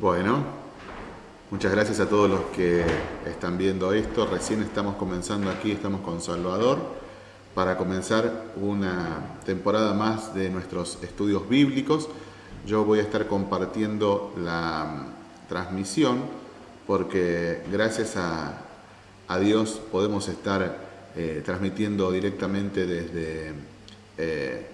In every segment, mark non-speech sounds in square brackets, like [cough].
Bueno, muchas gracias a todos los que están viendo esto. Recién estamos comenzando aquí, estamos con Salvador, para comenzar una temporada más de nuestros estudios bíblicos. Yo voy a estar compartiendo la transmisión porque gracias a, Dios podemos estar eh, transmitiendo directamente desde, eh,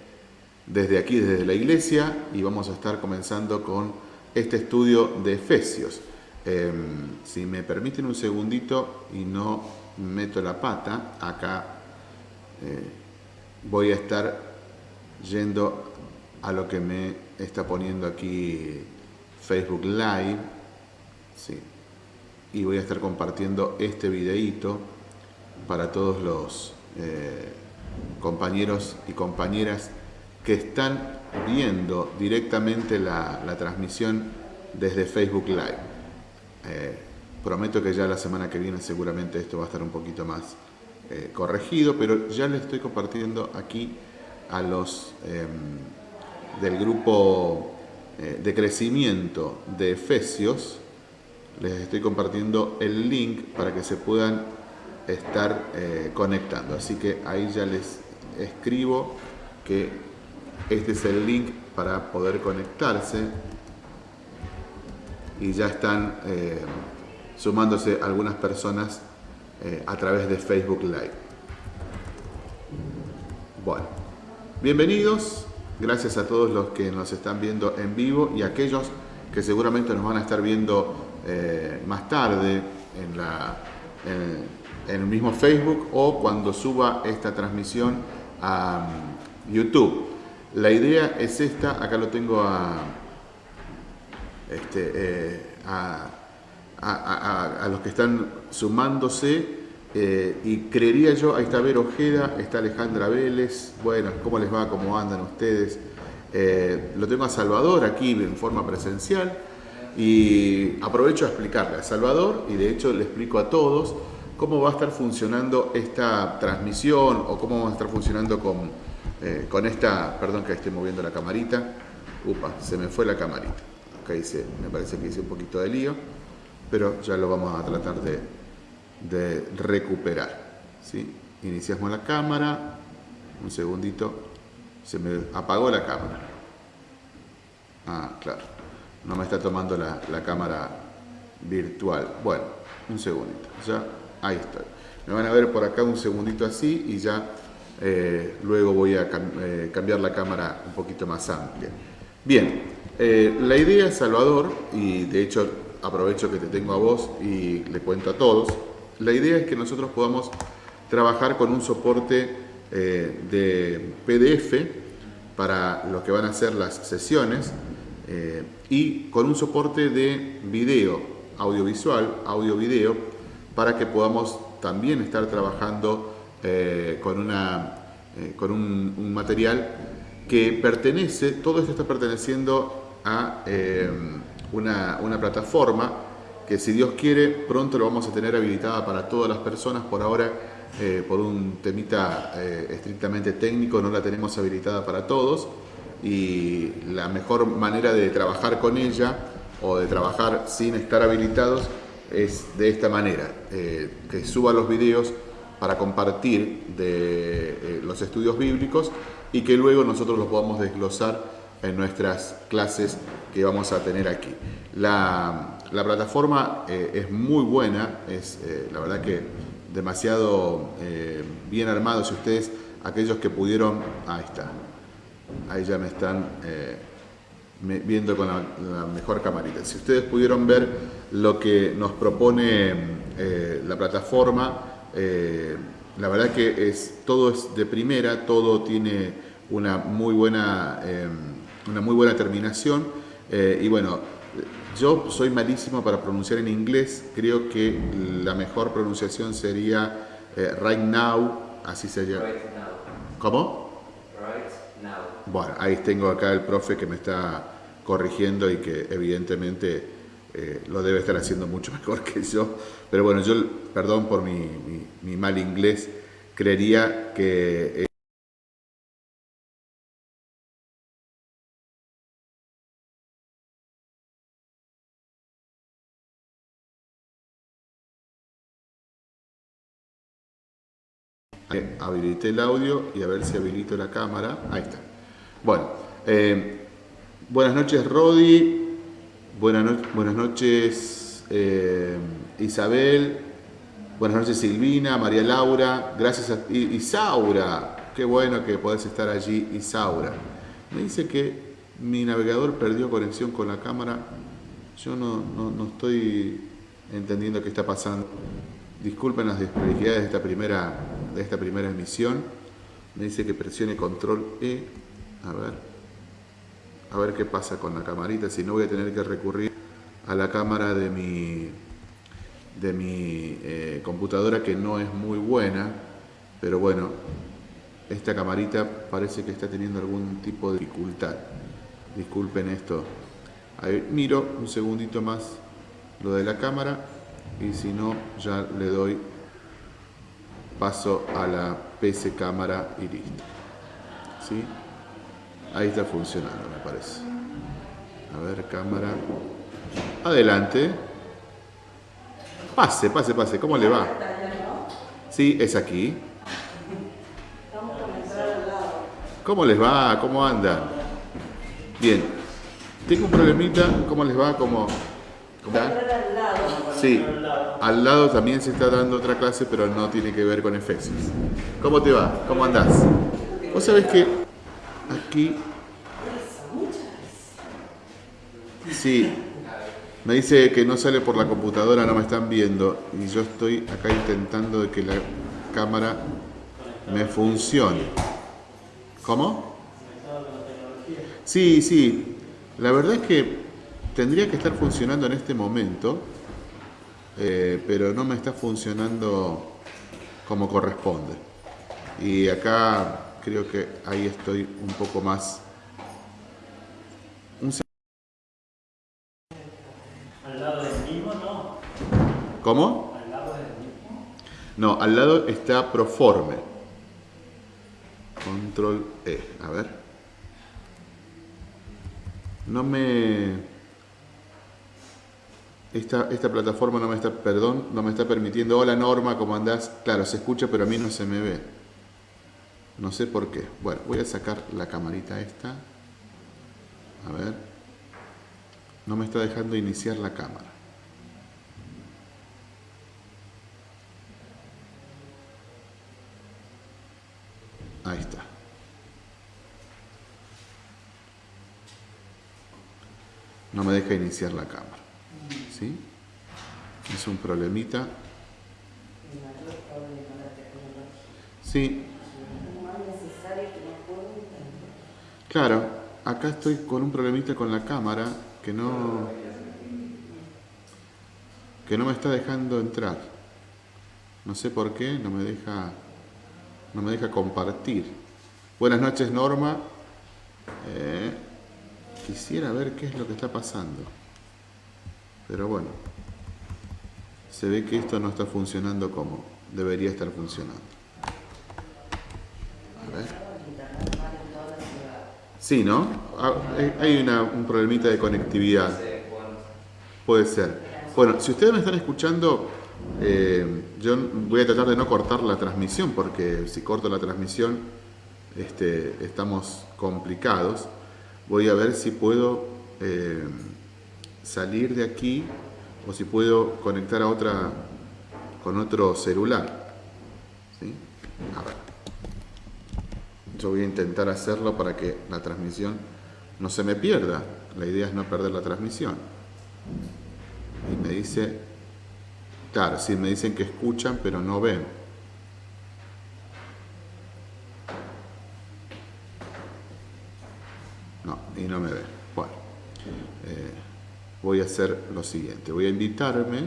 desde aquí, desde la iglesia y vamos a estar comenzando con este estudio de Efesios. Em, si me permiten un segundito y no meto la pata, acá eh, voy a estar yendo a lo que me está poniendo aquí Facebook Live. Y voy a estar compartiendo este videíto para todos los eh, compañeros y compañeras que están viendo directamente la, transmisión desde Facebook Live. Eh, prometo que ya la semana que viene seguramente esto va a estar un poquito más eh, corregido, pero ya le estoy compartiendo aquí a los em, del grupo eh, de crecimiento de Efesios, les estoy compartiendo el link para que se puedan estar conectando. Así que ahí ya les escribo que este es el link para poder conectarse y ya están eh, sumándose algunas personas eh, a través de Facebook Live. Bueno, bienvenidos, gracias a todos los que nos están viendo en vivo y a aquellos que seguramente nos van a estar viendo eh, más tarde en, el mismo Facebook o cuando suba esta transmisión a mm, YouTube. La idea es esta, acá lo tengo a, este, eh, a, los que están sumándose eh, y creería yo, ahí está Vero Ojeda, está Alejandra Vélez, bueno, ¿cómo les va? ¿Cómo andan ustedes? Eh, lo tengo a Salvador aquí en forma presencial y aprovecho a explicarle a Salvador y de hecho le explico a todos cómo va a estar funcionando esta transmisión o cómo va a estar funcionando con eh, con esta, perdón que esté moviendo la camarita, upa, se me fue la camarita. Acá hice, me parece que hice un poquito de lío, pero ya lo vamos a tratar de, recuperar. ¿sí? Iniciamos la cámara, un segundito, se me apagó la cámara. Ah, claro, no me está tomando la, la cámara virtual. Bueno, un segundito, ya, ahí estoy. Me van a ver por acá un segundito así y ya eh, luego voy a eh, cambiar la cámara un poquito más amplia. Bien, eh, la idea, Salvador, y de hecho aprovecho que te tengo a vos y le cuento a todos, la idea es que nosotros podamos trabajar con un soporte de PDF para lo que van a ser las sesiones y con un soporte de video, audiovisual, audio-video, para que podamos también estar trabajando eh, con, una, eh, con un, material que pertenece, todo esto está perteneciendo a eh, una, una, plataforma que si Dios quiere pronto lo vamos a tener habilitada para todas las personas, por ahora por un temita estrictamente técnico no la tenemos habilitada para todos. Y la mejor manera de trabajar con ella o de trabajar sin estar habilitados es de esta manera, que suba los videos para compartir eh, los estudios bíblicos y que luego nosotros los podamos desglosar en nuestras clases que vamos a tener aquí. La, plataforma eh, es muy buena, es eh, la verdad que demasiado bien armado. Si ustedes, aquellos que pudieron, ahí está, ahí ya me están viendo con la, mejor camarita. Si ustedes pudieron ver lo que nos propone la plataforma, eh, la verdad que es, todo es de primera, todo tiene una muy buena, em, una muy buena terminación. Eh, y bueno, yo soy malísimo para pronunciar en inglés, creo que la mejor pronunciación sería eh, right now, así se llama. ¿Cómo? Right now. Bueno, ahí tengo acá el profe que me está corrigiendo y que evidentemente eh, lo debe estar haciendo mucho [laughs] mejor que yo. Pero bueno, yo, perdón por mi, mi, mal inglés, creería que... Eh, habilité el audio y a ver si habilito la cámara. Ahí está. Bueno, eh, buenas noches Rodi, buenas, noches eh, Isabel, buenas noches Silvina, María Laura, gracias a Isaura, qué bueno que podés estar allí Isaura. Me dice que mi navegador perdió conexión con la cámara, yo no, no estoy entendiendo qué está pasando. Disculpen las desprolijidades de esta primera, de esta primera emisión. Me dice que presione control E. A ver. A ver qué pasa con la camarita. Si no voy a tener que recurrir a la cámara de mi, de mi eh, computadora que no es muy buena. Pero bueno, esta camarita parece que está teniendo algún tipo de dificultad. Disculpen esto. Miro un segundito más lo de la cámara y si no ya le doy paso a la PC cámara y listo. ¿Sí? Ahí está funcionando me parece. A ver, cámara. Adelante. Pase, pase, pase. ¿Cómo le va? Sí, es aquí. ¿Cómo les va? ¿Cómo andan? Bien. Tengo un problemita. ¿Cómo les va? ¿Cómo, cómo Sí, al lado también se está dando otra clase, pero no tiene que ver con efectos. ¿Cómo te va? ¿Cómo andás? Vos sabés que aquí... Sí, me dice que no sale por la computadora, no me están viendo. Y yo estoy acá intentando de que la cámara me funcione. ¿Cómo? Sí, sí. La verdad es que tendría que estar funcionando en este momento eh, pero no me está funcionando como corresponde. Y acá creo que ahí estoy un poco más... ¿Al lado del mismo no? ¿Cómo? ¿Al lado del mismo? No, al lado está Proforme. Control E, a ver. No me esta, esta, plataforma no me está, perdón, no me está permitiendo. Hola Norma, ¿cómo andás? Claro, se escucha, pero a mí no se me ve. No sé por qué. Bueno, voy a sacar la camarita esta. A ver. No me está dejando iniciar la cámara. Ahí está. No me deja iniciar la cámara. Es un problemita. Sí. Claro, acá estoy con un problemita con la cámara que no que no me está dejando entrar. No sé por qué, no me deja no me deja compartir. Buenas noches Norma. Eh, quisiera ver qué es lo que está pasando. Pero bueno, se ve que esto no está funcionando como debería estar funcionando. A ver. Sí, ¿no? Ah, hay un problemita de conectividad. Puede ser. Bueno, si ustedes me están escuchando, eh, yo voy a tratar de no cortar la transmisión, porque si corto la transmisión este, estamos complicados. Voy a ver si puedo... Eh, salir de aquí o si puedo conectar a otra con otro celular. ¿Sí? A ver. Yo voy a intentar hacerlo para que la transmisión no se me pierda. La idea es no perder la transmisión. Y me dice, claro, sí me dicen que escuchan pero no ven. No, y no me ven. Bueno. Eh, voy a hacer lo siguiente. Voy a invitarme.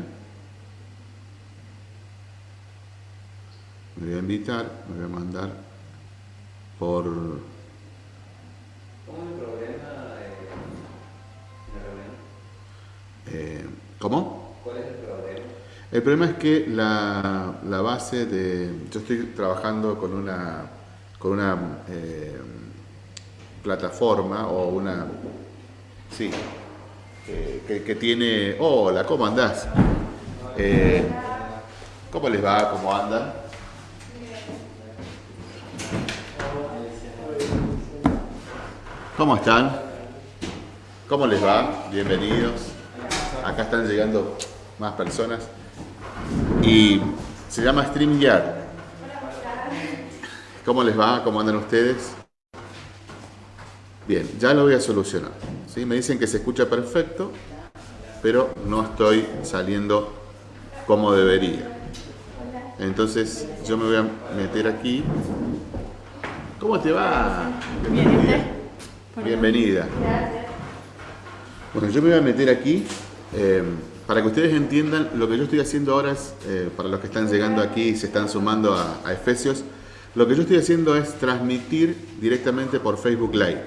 Me voy a invitar, me voy a mandar por... ¿Cómo es el problema de eh, ¿Cómo? ¿Cuál es el problema? El problema es que la, la, base de... Yo estoy trabajando con una, con una eh, plataforma o una... Sí, que, tiene... Hola, ¿cómo andás? Eh, ¿Cómo les va? ¿Cómo andan? ¿Cómo están? ¿Cómo les va? Bienvenidos. Acá están llegando más personas. Y se llama StreamYard. ¿Cómo les va? ¿Cómo andan ustedes? Bien, ya lo voy a solucionar. ¿sí? Me dicen que se escucha perfecto, pero no estoy saliendo como debería. Entonces yo me voy a meter aquí. ¿Cómo te va? Bienvenida. Bienvenida. Bueno, yo me voy a meter aquí eh, para que ustedes entiendan lo que yo estoy haciendo ahora, es, eh, para los que están llegando aquí y se están sumando a, Efesios, lo que yo estoy haciendo es transmitir directamente por Facebook Live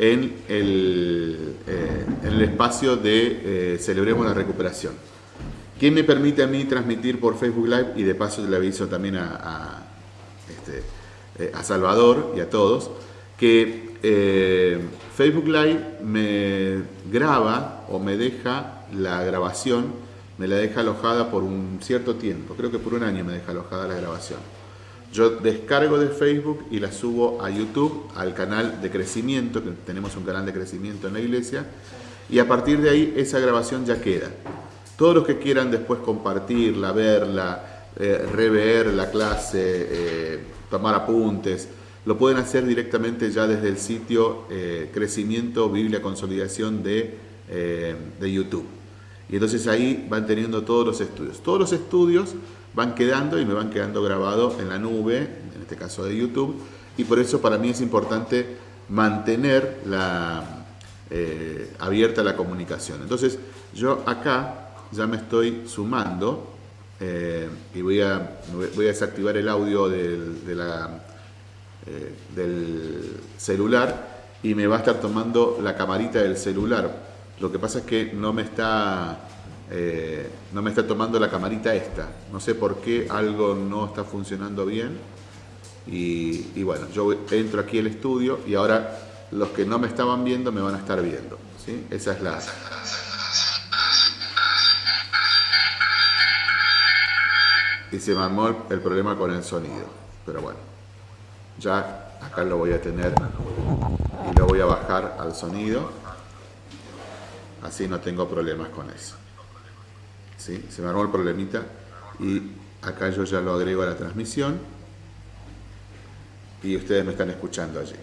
en el, eh, en el espacio de Celebremos la Recuperación. ¿Qué me permite a mí transmitir por Facebook Live? Y de paso le aviso también a, este, a Salvador y a todos, que eh, Facebook Live me graba o me deja la grabación, me la deja alojada por un cierto tiempo, creo que por un año me deja alojada la grabación. Yo descargo de Facebook y la subo a YouTube, al canal de crecimiento, que tenemos un canal de crecimiento en la iglesia, y a partir de ahí esa grabación ya queda. Todos los que quieran después compartirla, verla, eh, rever la clase, eh, tomar apuntes, lo pueden hacer directamente ya desde el sitio eh, Crecimiento Biblia Consolidación de, eh, de YouTube. Y entonces ahí van teniendo todos los estudios. Todos los estudios van quedando y me van quedando grabados en la nube, en este caso de YouTube, y por eso para mí es importante mantener la, eh, abierta la comunicación. Entonces yo acá ya me estoy sumando y voy a, voy a desactivar el audio de la eh, del celular y me va a estar tomando la camarita del celular. Lo que pasa es que no me está, eh, no me está tomando la camarita esta. No sé por qué algo no está funcionando bien. Y, bueno, yo entro aquí al estudio y ahora los que no me estaban viendo me van a estar viendo. ¿sí? Esa es la... Y se me armó el problema con el sonido. Pero bueno ya acá lo voy a tener y lo voy a bajar al sonido así no tengo problemas con eso ¿Sí? se me armó el problemita y acá yo ya lo agrego a la transmisión y ustedes me están escuchando allí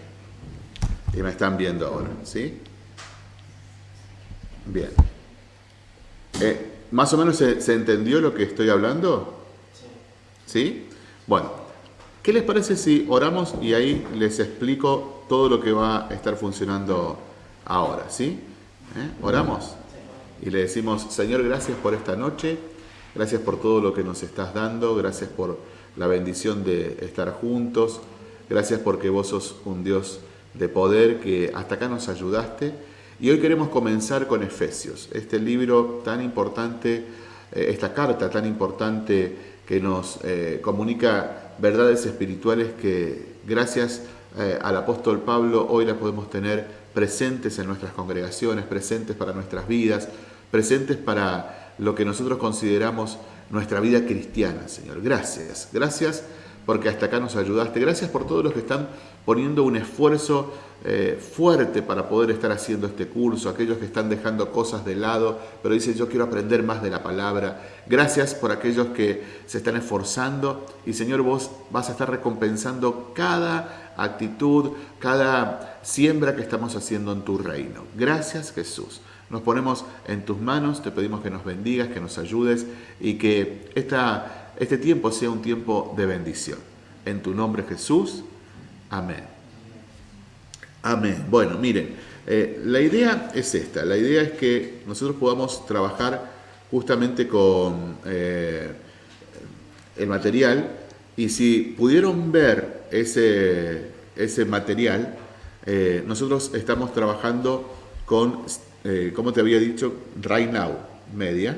y me están viendo ahora ¿sí? bien eh, ¿más o menos se, se entendió lo que estoy hablando? ¿sí? bueno ¿Qué les parece si oramos y ahí les explico todo lo que va a estar funcionando ahora? ¿Sí? ¿Eh? ¿Oramos? Y le decimos, Señor, gracias por esta noche, gracias por todo lo que nos estás dando, gracias por la bendición de estar juntos, gracias porque vos sos un Dios de poder que hasta acá nos ayudaste. Y hoy queremos comenzar con Efesios, este libro tan importante, eh, esta carta tan importante que nos eh, comunica verdades espirituales que gracias eh, al apóstol Pablo hoy las podemos tener presentes en nuestras congregaciones, presentes para nuestras vidas, presentes para lo que nosotros consideramos nuestra vida cristiana, Señor. Gracias, gracias porque hasta acá nos ayudaste. Gracias por todos los que están poniendo un esfuerzo eh, fuerte para poder estar haciendo este curso, aquellos que están dejando cosas de lado, pero dicen yo quiero aprender más de la palabra. Gracias por aquellos que se están esforzando y Señor vos vas a estar recompensando cada actitud, cada siembra que estamos haciendo en tu reino. Gracias Jesús. Nos ponemos en tus manos, te pedimos que nos bendigas, que nos ayudes y que esta, este tiempo sea un tiempo de bendición. En tu nombre Jesús. Amén. Amén. Bueno, miren, eh, la idea es esta. La idea es que nosotros podamos trabajar justamente con eh, el material y si pudieron ver ese, ese material, eh, nosotros estamos trabajando con, como te había dicho, Right Now Media.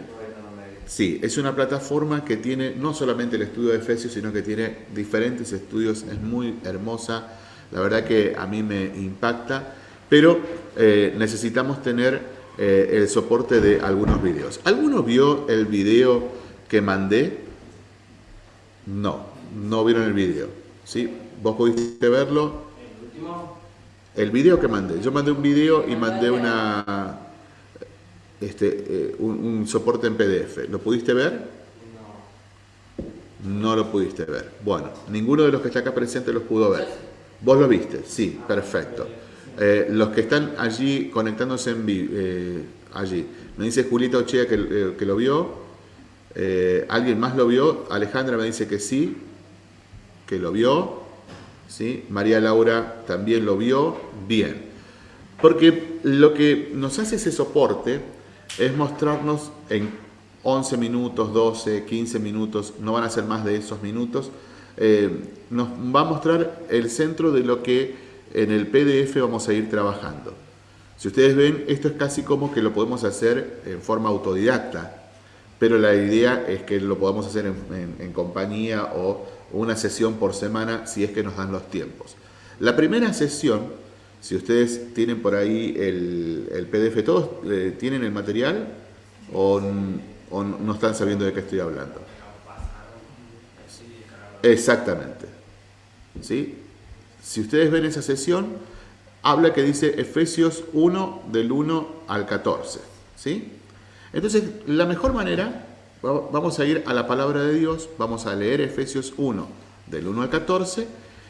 Sí, es una plataforma que tiene no solamente el estudio de Efesios, sino que tiene diferentes estudios, es muy hermosa la verdad que a mí me impacta, pero eh, necesitamos tener eh, el soporte de algunos videos. ¿Alguno vio el video que mandé? No, no vieron el video. ¿sí? ¿Vos pudiste verlo? El último. El video que mandé. Yo mandé un video y mandé una este, eh, un, soporte en PDF. ¿Lo pudiste ver? No. No lo pudiste ver. Bueno, ninguno de los que está acá presente los pudo ver. ¿Vos lo viste? Sí, perfecto. Eh, los que están allí conectándose en vivo, eh, allí. Me dice Julieta Ochea que, que lo vio. ¿Alguien más lo vio? Alejandra me dice que sí, que lo vio. ¿sí? María Laura también lo vio. Bien. Porque lo que nos hace ese soporte es mostrarnos en 11 minutos, 12, 15 minutos, no van a ser más de esos minutos, eh, nos va a mostrar el centro de lo que en el PDF vamos a ir trabajando. Si ustedes ven, esto es casi como que lo podemos hacer en forma autodidacta, pero la idea es que lo podamos hacer en, compañía o una sesión por semana si es que nos dan los tiempos. La primera sesión si ustedes tienen por ahí el, PDF, ¿todos eh, tienen el material o, no están sabiendo de qué estoy hablando? Exactamente. ¿Sí? Si ustedes ven esa sesión, habla que dice Efesios 1 del 1 al 14. ¿Sí? Entonces, la mejor manera, vamos a ir a la palabra de Dios, vamos a leer Efesios 1 del 1 al 14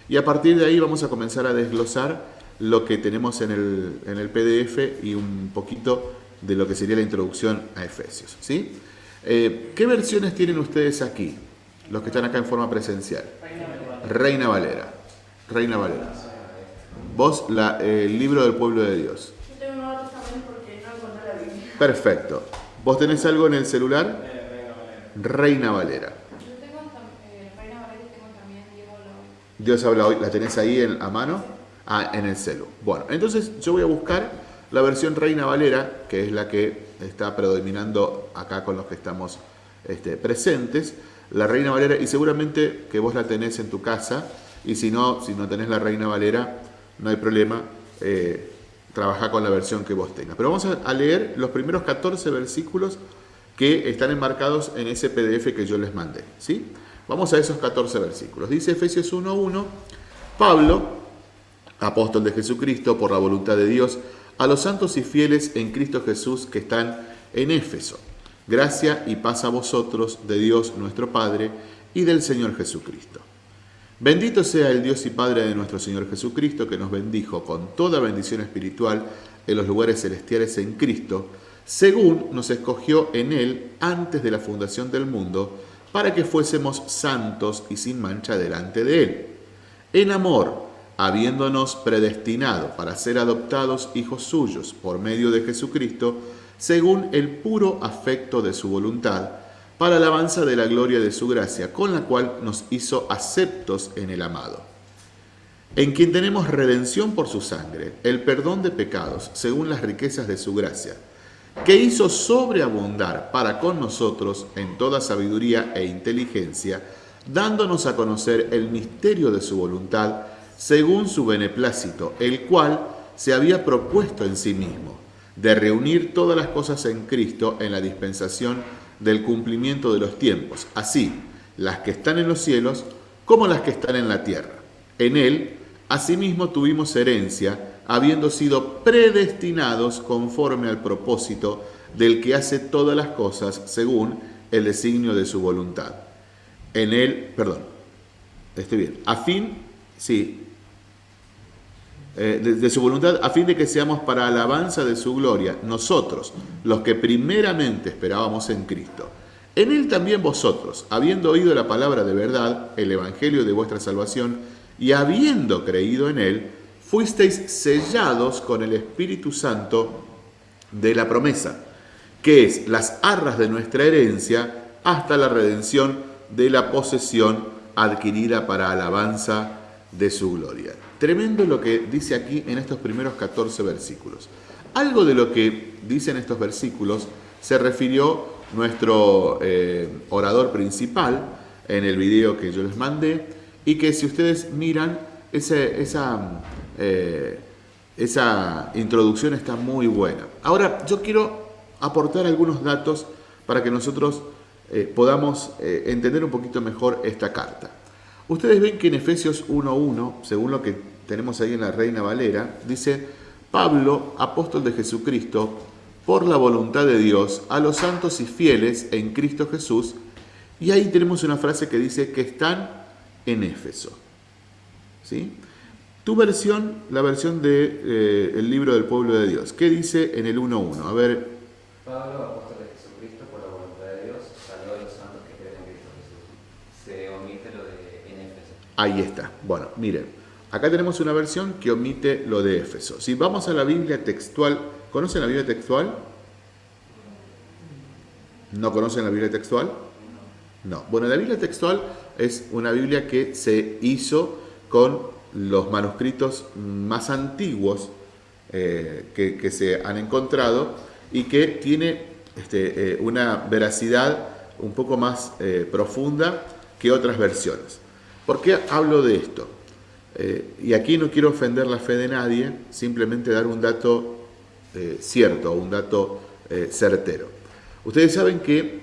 y a partir de ahí vamos a comenzar a desglosar lo que tenemos en el, PDF y un poquito de lo que sería la introducción a Efesios. ¿sí? Eh, ¿Qué versiones tienen ustedes aquí? Los que están acá en forma presencial. Reina Valera. Reina Valera. Vos, la, el libro del pueblo de Dios. Yo tengo Nuevo Testamento porque no encontré la Biblia. Perfecto. ¿Vos tenés algo en el celular? Reina Valera. Yo tengo eh, Reina Valera y tengo también Dios habla hoy. Dios habla hoy. ¿La tenés ahí en, a mano? Ah, en el celu. Bueno, entonces yo voy a buscar la versión Reina Valera, que es la que está predominando acá con los que estamos este, presentes. La Reina Valera, y seguramente que vos la tenés en tu casa, y si no, si no tenés la Reina Valera, no hay problema, eh, trabaja con la versión que vos tengas. Pero vamos a, leer los primeros 14 versículos que están enmarcados en ese PDF que yo les mandé. ¿sí? Vamos a esos 14 versículos. Dice Efesios 1.1, Pablo, apóstol de Jesucristo por la voluntad de Dios, a los santos y fieles en Cristo Jesús que están en Éfeso. Gracia y paz a vosotros de Dios nuestro Padre y del Señor Jesucristo. Bendito sea el Dios y Padre de nuestro Señor Jesucristo, que nos bendijo con toda bendición espiritual en los lugares celestiales en Cristo, según nos escogió en Él antes de la fundación del mundo, para que fuésemos santos y sin mancha delante de Él. En amor, habiéndonos predestinado para ser adoptados hijos suyos por medio de Jesucristo, según el puro afecto de su voluntad, para alabanza de la gloria de su gracia, con la cual nos hizo aceptos en el amado, en quien tenemos redención por su sangre, el perdón de pecados, según las riquezas de su gracia, que hizo sobreabundar para con nosotros en toda sabiduría e inteligencia, dándonos a conocer el misterio de su voluntad, según su beneplácito, el cual se había propuesto en sí mismo, de reunir todas las cosas en Cristo en la dispensación del cumplimiento de los tiempos, así las que están en los cielos como las que están en la tierra. En él, asimismo, tuvimos herencia, habiendo sido predestinados conforme al propósito del que hace todas las cosas según el designio de su voluntad. En él, perdón, estoy bien, a fin, sí, eh, de, su voluntad, a fin de que seamos para alabanza de su gloria, nosotros, los que primeramente esperábamos en Cristo. En él también vosotros, habiendo oído la palabra de verdad, el evangelio de vuestra salvación, y habiendo creído en él, fuisteis sellados con el Espíritu Santo de la promesa, que es las arras de nuestra herencia hasta la redención de la posesión adquirida para alabanza de su gloria. Tremendo lo que dice aquí en estos primeros 14 versículos. Algo de lo que dicen estos versículos se refirió nuestro eh, orador principal en el video que yo les mandé y que si ustedes miran, esa, eh, esa introducción está muy buena. Ahora, yo quiero aportar algunos datos para que nosotros eh, podamos entender un poquito mejor esta carta. Ustedes ven que en Efesios 1.1, según lo que tenemos ahí en la Reina Valera, dice, Pablo, apóstol de Jesucristo, por la voluntad de Dios, a los santos y fieles en Cristo Jesús. Y ahí tenemos una frase que dice que están en Éfeso. ¿Sí? Tu versión, la versión del de, eh, libro del pueblo de Dios. ¿Qué dice en el 1.1? A ver. Pablo, apóstol de Jesucristo, por la voluntad de Dios, saludó a los santos que creen en Cristo Jesús. Se omite lo de en Éfeso. Ahí está. Bueno, miren. Acá tenemos una versión que omite lo de Éfeso. Si vamos a la Biblia textual, ¿conocen la Biblia textual? ¿No conocen la Biblia textual? No. Bueno, la Biblia textual es una Biblia que se hizo con los manuscritos más antiguos eh, que, se han encontrado y que tiene este, eh, una veracidad un poco más eh, profunda que otras versiones. ¿Por qué hablo de esto? Y aquí no quiero ofender la fe de nadie, simplemente dar un dato cierto, un dato certero. Ustedes saben que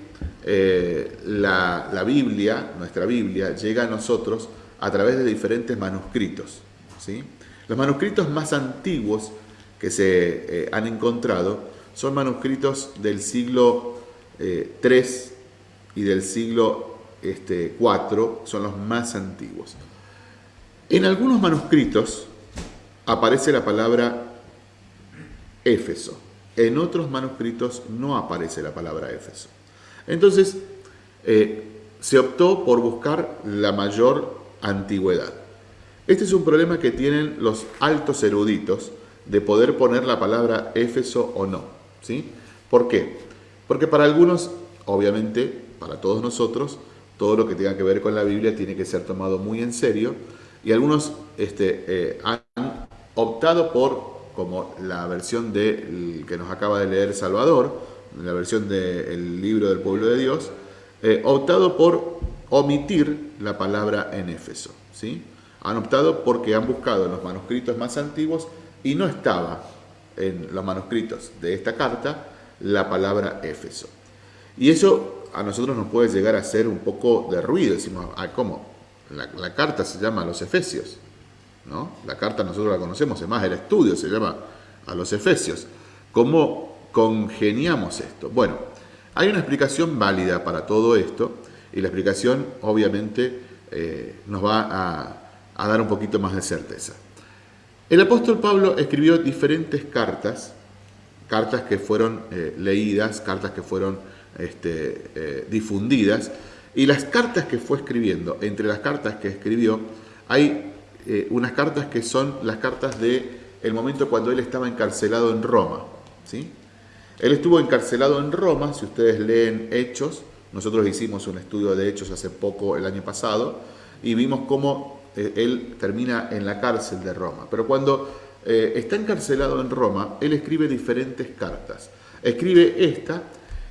la, Biblia, nuestra Biblia, llega a nosotros a través de diferentes manuscritos. ¿sí? Los manuscritos más antiguos que se eh, han encontrado son manuscritos del siglo III eh, y del siglo este, IV, son los más antiguos. En algunos manuscritos aparece la palabra Éfeso, en otros manuscritos no aparece la palabra Éfeso. Entonces, eh, se optó por buscar la mayor antigüedad. Este es un problema que tienen los altos eruditos de poder poner la palabra Éfeso o no. ¿sí? ¿Por qué? Porque para algunos, obviamente, para todos nosotros, todo lo que tenga que ver con la Biblia tiene que ser tomado muy en serio y algunos este, eh, han optado por, como la versión de, que nos acaba de leer Salvador, la versión del libro del pueblo de Dios, eh, optado por omitir la palabra en Éfeso. ¿sí? Han optado porque han buscado en los manuscritos más antiguos y no estaba en los manuscritos de esta carta la palabra Éfeso. Y eso a nosotros nos puede llegar a hacer un poco de ruido. Decimos, ah, ¿cómo? La, carta se llama a los Efesios. ¿no? La carta nosotros la conocemos, además el estudio se llama a los Efesios. ¿Cómo congeniamos esto? Bueno, hay una explicación válida para todo esto y la explicación obviamente eh, nos va a, dar un poquito más de certeza. El apóstol Pablo escribió diferentes cartas, cartas que fueron eh, leídas, cartas que fueron este, eh, difundidas, y las cartas que fue escribiendo, entre las cartas que escribió, hay unas cartas que son las cartas de el momento cuando él estaba encarcelado en Roma. ¿sí? Él estuvo encarcelado en Roma, si ustedes leen Hechos, nosotros hicimos un estudio de hechos hace poco, el año pasado, y vimos cómo eh, él termina en la cárcel de Roma. Pero cuando eh, está encarcelado en Roma, él escribe diferentes cartas. Escribe esta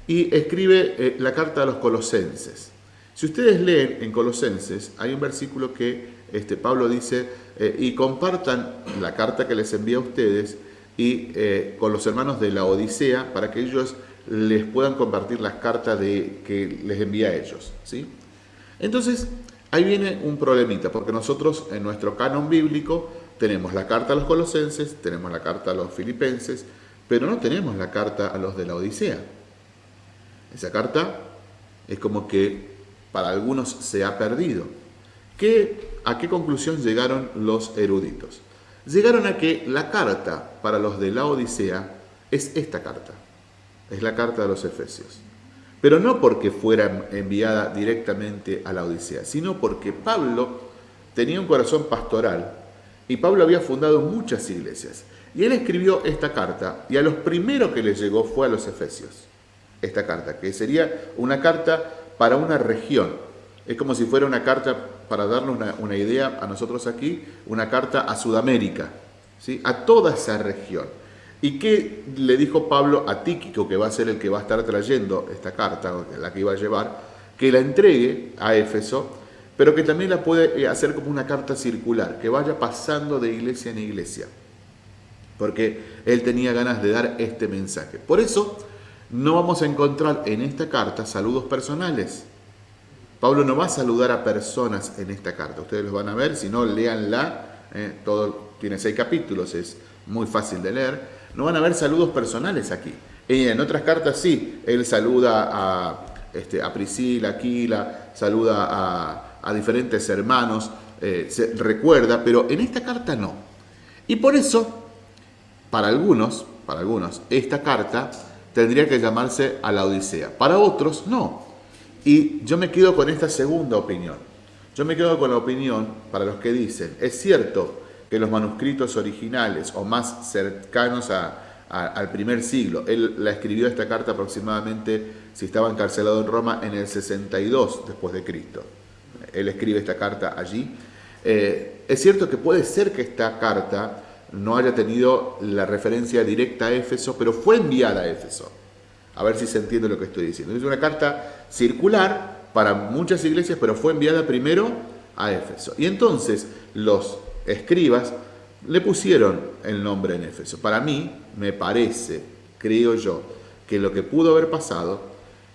y escribe eh, la carta a los colosenses. Si ustedes leen en Colosenses, hay un versículo que este, Pablo dice, y compartan la carta que les envía a ustedes y con los hermanos de la Odisea para que ellos les puedan compartir las cartas de, que les envía a ellos. ¿sí? Entonces, ahí viene un problemita, porque nosotros en nuestro canon bíblico tenemos la carta a los colosenses, tenemos la carta a los filipenses, pero no tenemos la carta a los de la Odisea. Esa carta es como que para algunos se ha perdido. ¿Qué, ¿A qué conclusión llegaron los eruditos? Llegaron a que la carta para los de la Odisea es esta carta es la carta de los Efesios. Pero no porque fuera enviada directamente a la Odisea, sino porque Pablo tenía un corazón pastoral y Pablo había fundado muchas iglesias. Y él escribió esta carta y a los primeros que le llegó fue a los Efesios. Esta carta, que sería una carta para una región. Es como si fuera una carta, para darnos una, idea a nosotros aquí, una carta a Sudamérica, ¿sí? a toda esa región. ¿Y qué le dijo Pablo a Tíquico, que va a ser el que va a estar trayendo esta carta, la que iba a llevar, que la entregue a Éfeso, pero que también la puede eh, hacer como una carta circular, que vaya pasando de iglesia en iglesia, porque él tenía ganas de dar este mensaje. Por eso no vamos a encontrar en esta carta saludos personales. Pablo no va a saludar a personas en esta carta, ustedes lo van a ver, si no, léanla, eh, todo tiene seis capítulos, es muy fácil de leer, no van a haber saludos personales aquí. En otras cartas sí, él saluda a, este, a Priscila, Aquila, saluda a, diferentes hermanos, eh, se recuerda, pero en esta carta no. Y por eso, para algunos, para algunos, esta carta tendría que llamarse a la Odisea. Para otros, no. Y yo me quedo con esta segunda opinión. Yo me quedo con la opinión para los que dicen, es cierto que los manuscritos originales o más cercanos al primer siglo, él la escribió esta carta aproximadamente, si estaba encarcelado en Roma, en el 62 después de Cristo. Él escribe esta carta allí. Eh, es cierto que puede ser que esta carta no haya tenido la referencia directa a Éfeso, pero fue enviada a Éfeso. A ver si se entiende lo que estoy diciendo. Es una carta circular para muchas iglesias, pero fue enviada primero a Éfeso. Y entonces los escribas le pusieron el nombre en Éfeso. Para mí, me parece, creo yo, que lo que pudo haber pasado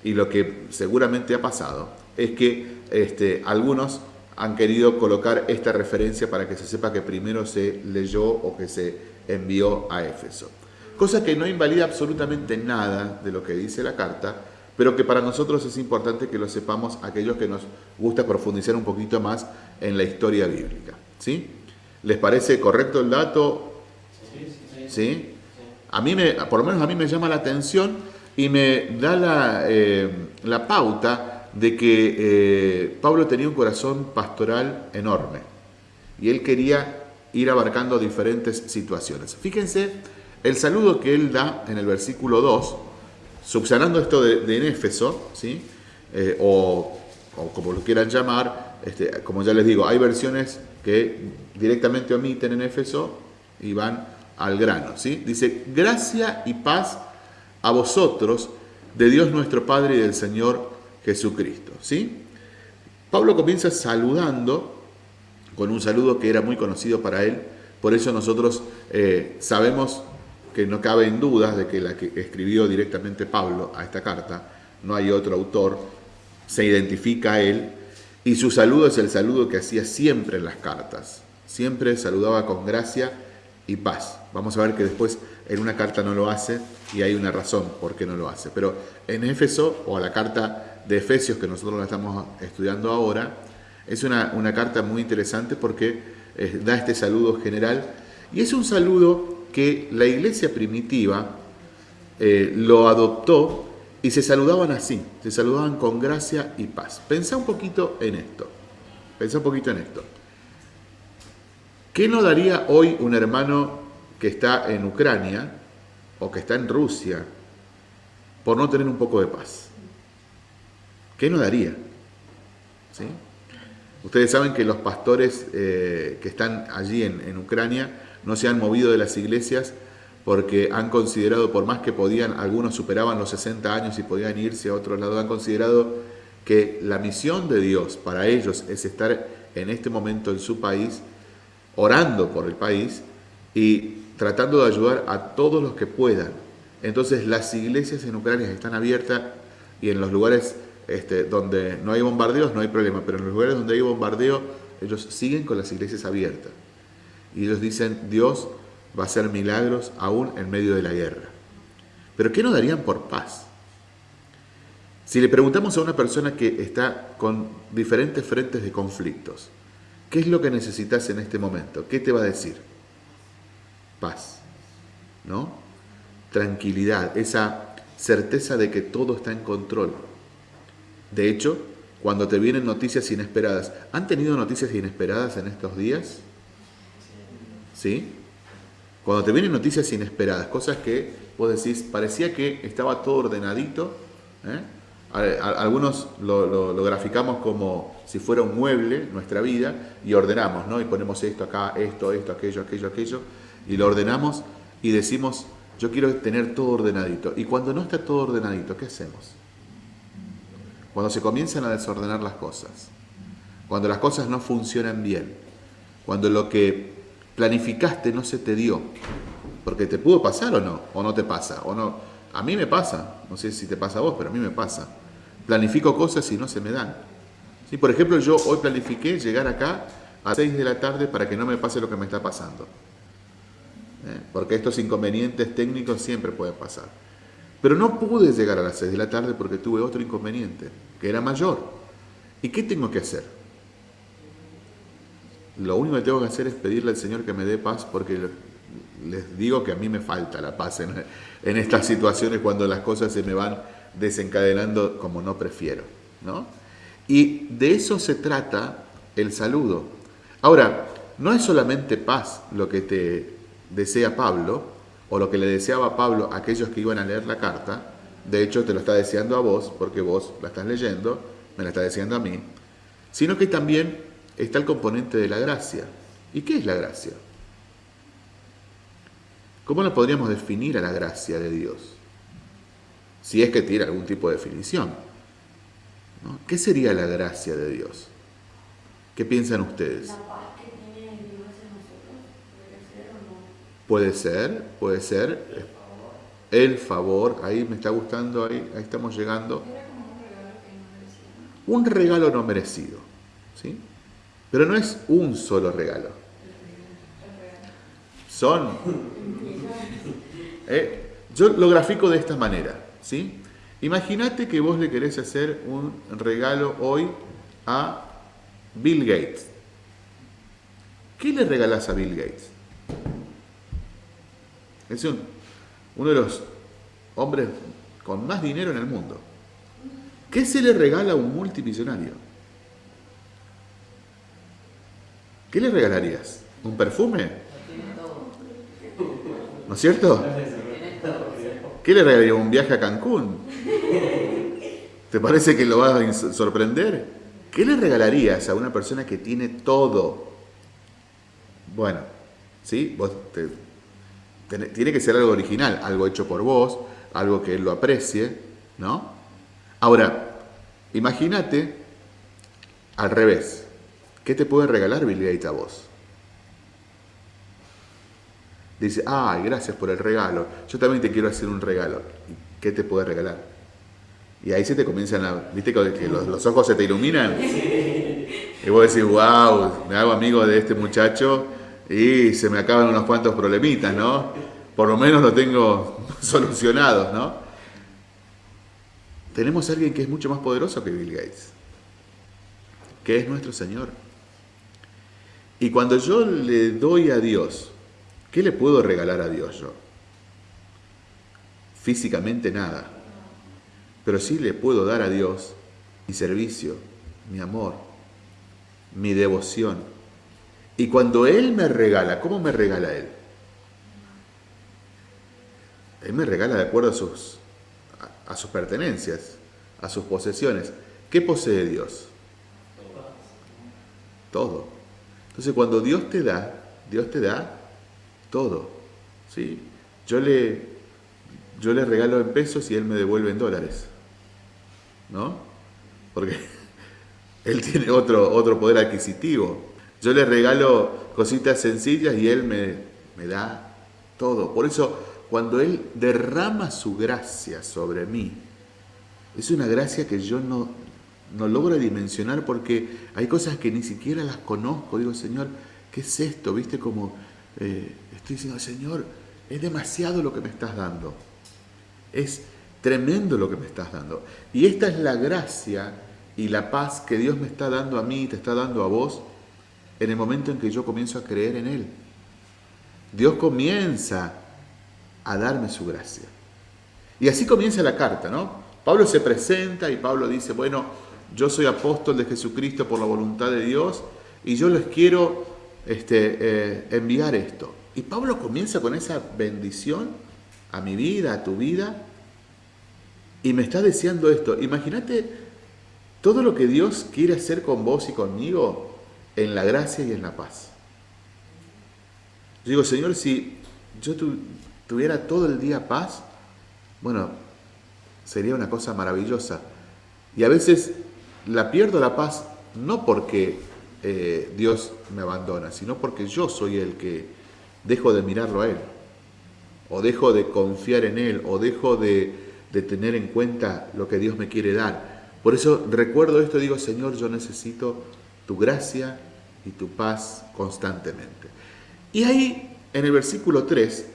y lo que seguramente ha pasado es que este, algunos han querido colocar esta referencia para que se sepa que primero se leyó o que se envió a Éfeso. Cosa que no invalida absolutamente nada de lo que dice la carta, pero que para nosotros es importante que lo sepamos aquellos que nos gusta profundizar un poquito más en la historia bíblica. ¿Sí? ¿Les parece correcto el dato? Sí. ¿Sí? A mí me, por lo menos a mí me llama la atención y me da la, eh, la pauta de que eh, Pablo tenía un corazón pastoral enorme y él quería ir abarcando diferentes situaciones. Fíjense el saludo que él da en el versículo 2, subsanando esto de, de Éfeso, ¿sí? Eh, o, como lo quieran llamar, este, como ya les digo, hay versiones que directamente omiten en Éfeso y van al grano. ¿sí? Dice, gracia y paz a vosotros de Dios nuestro Padre y del Señor Jesucristo. ¿sí? Pablo comienza saludando con un saludo que era muy conocido para él, por eso nosotros eh, sabemos que no cabe en dudas de que la que escribió directamente Pablo a esta carta, no hay otro autor, se identifica a él, y su saludo es el saludo que hacía siempre en las cartas, siempre saludaba con gracia y paz. Vamos a ver que después en una carta no lo hace y hay una razón por qué no lo hace. Pero en Éfeso, o la carta de Efesios que nosotros la estamos estudiando ahora, es una, carta muy interesante porque eh, da este saludo general y es un saludo que la iglesia primitiva eh, lo adoptó y se saludaban así, se saludaban con gracia y paz. Pensá un poquito en esto, pensá un poquito en esto. ¿Qué no daría hoy un hermano que está en Ucrania o que está en Rusia por no tener un poco de paz? ¿Qué no daría? ¿Sí? Ustedes saben que los pastores eh, que están allí en, en Ucrania no se han movido de las iglesias porque han considerado, por más que podían, algunos superaban los 60 años y podían irse a otro lado, han considerado que la misión de Dios para ellos es estar en este momento en su país orando por el país y tratando de ayudar a todos los que puedan. Entonces las iglesias en Ucrania están abiertas y en los lugares este, donde no hay bombardeos no hay problema, pero en los lugares donde hay bombardeo ellos siguen con las iglesias abiertas. Y ellos dicen, Dios va a hacer milagros aún en medio de la guerra. Pero ¿qué nos darían por paz? Si le preguntamos a una persona que está con diferentes frentes de conflictos, ¿Qué es lo que necesitas en este momento? ¿Qué te va a decir? Paz, ¿no? Tranquilidad, esa certeza de que todo está en control. De hecho, cuando te vienen noticias inesperadas, ¿han tenido noticias inesperadas en estos días? ¿Sí? Cuando te vienen noticias inesperadas, cosas que vos decís, parecía que estaba todo ordenadito, ¿eh? algunos lo, graficamos como si fuera un mueble, nuestra vida, y ordenamos, ¿no? Y ponemos esto acá, esto, esto, aquello, aquello, aquello, y lo ordenamos y decimos, yo quiero tener todo ordenadito. Y cuando no está todo ordenadito, ¿qué hacemos? Cuando se comienzan a desordenar las cosas, cuando las cosas no funcionan bien, cuando lo que planificaste no se te dio, porque te pudo pasar o no, o no te pasa, o no. A mí me pasa, no sé si te pasa a vos, pero a mí me pasa Planifico cosas y no se me dan. ¿Sí? Por ejemplo, yo hoy planifiqué llegar acá a 6 de la tarde para que no me pase lo que me está pasando. ¿eh? porque estos inconvenientes técnicos siempre pueden pasar. Pero no pude llegar a las 6 de la tarde porque tuve otro inconveniente, que era mayor. ¿Y qué tengo que hacer? Lo único que tengo que hacer es pedirle al Señor que me dé paz porque les digo que a mí me falta la paz en, en estas situaciones cuando las cosas se me van desencadenando como no prefiero. ¿no? Y de eso se trata el saludo. Ahora, no es solamente paz lo que te desea Pablo, o lo que le deseaba Pablo a aquellos que iban a leer la carta, de hecho te lo está deseando a vos, porque vos la estás leyendo, me la está deseando a mí, sino que también está el componente de la gracia. ¿Y qué es la gracia? ¿Cómo lo podríamos definir a la gracia de Dios? Si es que tiene algún tipo de definición. ¿Qué sería la gracia de Dios? ¿Qué piensan ustedes que tiene Dios en nosotros, ¿puede ser o no? Puede ser, puede ser. El favor, ahí me está gustando, ahí, estamos llegando. Un regalo no merecido. ¿sí? Pero no es un solo regalo. Son. eh, yo lo grafico de esta manera. ¿sí? Imagínate que vos le querés hacer un regalo hoy a Bill Gates. ¿Qué le regalás a Bill Gates? Es un- uno de los hombres con más dinero en el mundo. ¿Qué se le regala a un multimillonario? ¿Qué le regalarías? ¿Un perfume? ¿No es cierto? ¿Qué le regalarías? ¿Un viaje a Cancún? ¿Te parece que lo vas a sorprender? ¿Qué le regalarías a una persona que tiene todo? Bueno, ¿sí? Vos te- tiene que ser algo original, algo hecho por vos, algo que él lo aprecie, ¿no? Ahora, imagínate al revés. ¿Qué te puede regalar Bill Gates a vos? Dice, ay, gracias por el regalo. Yo también te quiero hacer un regalo. ¿Y ¿Qué te puede regalar? Y ahí se te comienzan a... ¿Viste que que los, los ojos se te iluminan? Y vos decís, wow, me hago amigo de este muchacho y se me acaban unos cuantos problemitas, ¿no? Por lo menos lo tengo [laughs] solucionados, ¿no? Tenemos a alguien que es mucho más poderoso que Bill Gates, que es nuestro Señor. Y cuando yo le doy a Dios, ¿qué le puedo regalar a Dios yo? Físicamente nada. Pero sí le puedo dar a Dios mi servicio, mi amor, mi devoción. Y cuando Él me regala, ¿cómo me regala Él? Él me regala de acuerdo a sus, a, sus pertenencias, a sus posesiones. ¿Qué posee Dios? Todo. Entonces cuando Dios te da, Dios te da todo. ¿sí? Yo, le, yo le regalo en pesos y Él me devuelve en dólares. ¿No? Porque [laughs] Él tiene otro, otro poder adquisitivo. Yo le regalo cositas sencillas y Él me, me da todo. Por eso, cuando Él derrama su gracia sobre mí, es una gracia que yo no, no logro dimensionar porque hay cosas que ni siquiera las conozco. Digo, Señor, ¿qué es esto? ¿Viste como eh, estoy diciendo, Señor, es demasiado lo que me estás dando? Es tremendo lo que me estás dando. Y esta es la gracia y la paz que Dios me está dando a mí te está dando a vos en el momento en que yo comienzo a creer en Él. Dios comienza a darme su gracia. Y así comienza la carta, ¿no? Pablo se presenta y Pablo dice, bueno, yo soy apóstol de Jesucristo por la voluntad de Dios y yo les quiero este, eh, enviar esto. Y Pablo comienza con esa bendición a mi vida, a tu vida, y me está deseando esto. Imagínate todo lo que Dios quiere hacer con vos y conmigo en la gracia y en la paz. Yo digo, Señor, si yo tu- tuviera todo el día paz, bueno, sería una cosa maravillosa. Y a veces la pierdo la paz no porque eh, Dios me abandona, sino porque yo soy el que dejo de mirarlo a Él, o dejo de confiar en Él, o dejo de, de tener en cuenta lo que Dios me quiere dar. Por eso recuerdo esto y digo, Señor, yo necesito tu gracia y tu paz constantemente. Y ahí en el versículo 3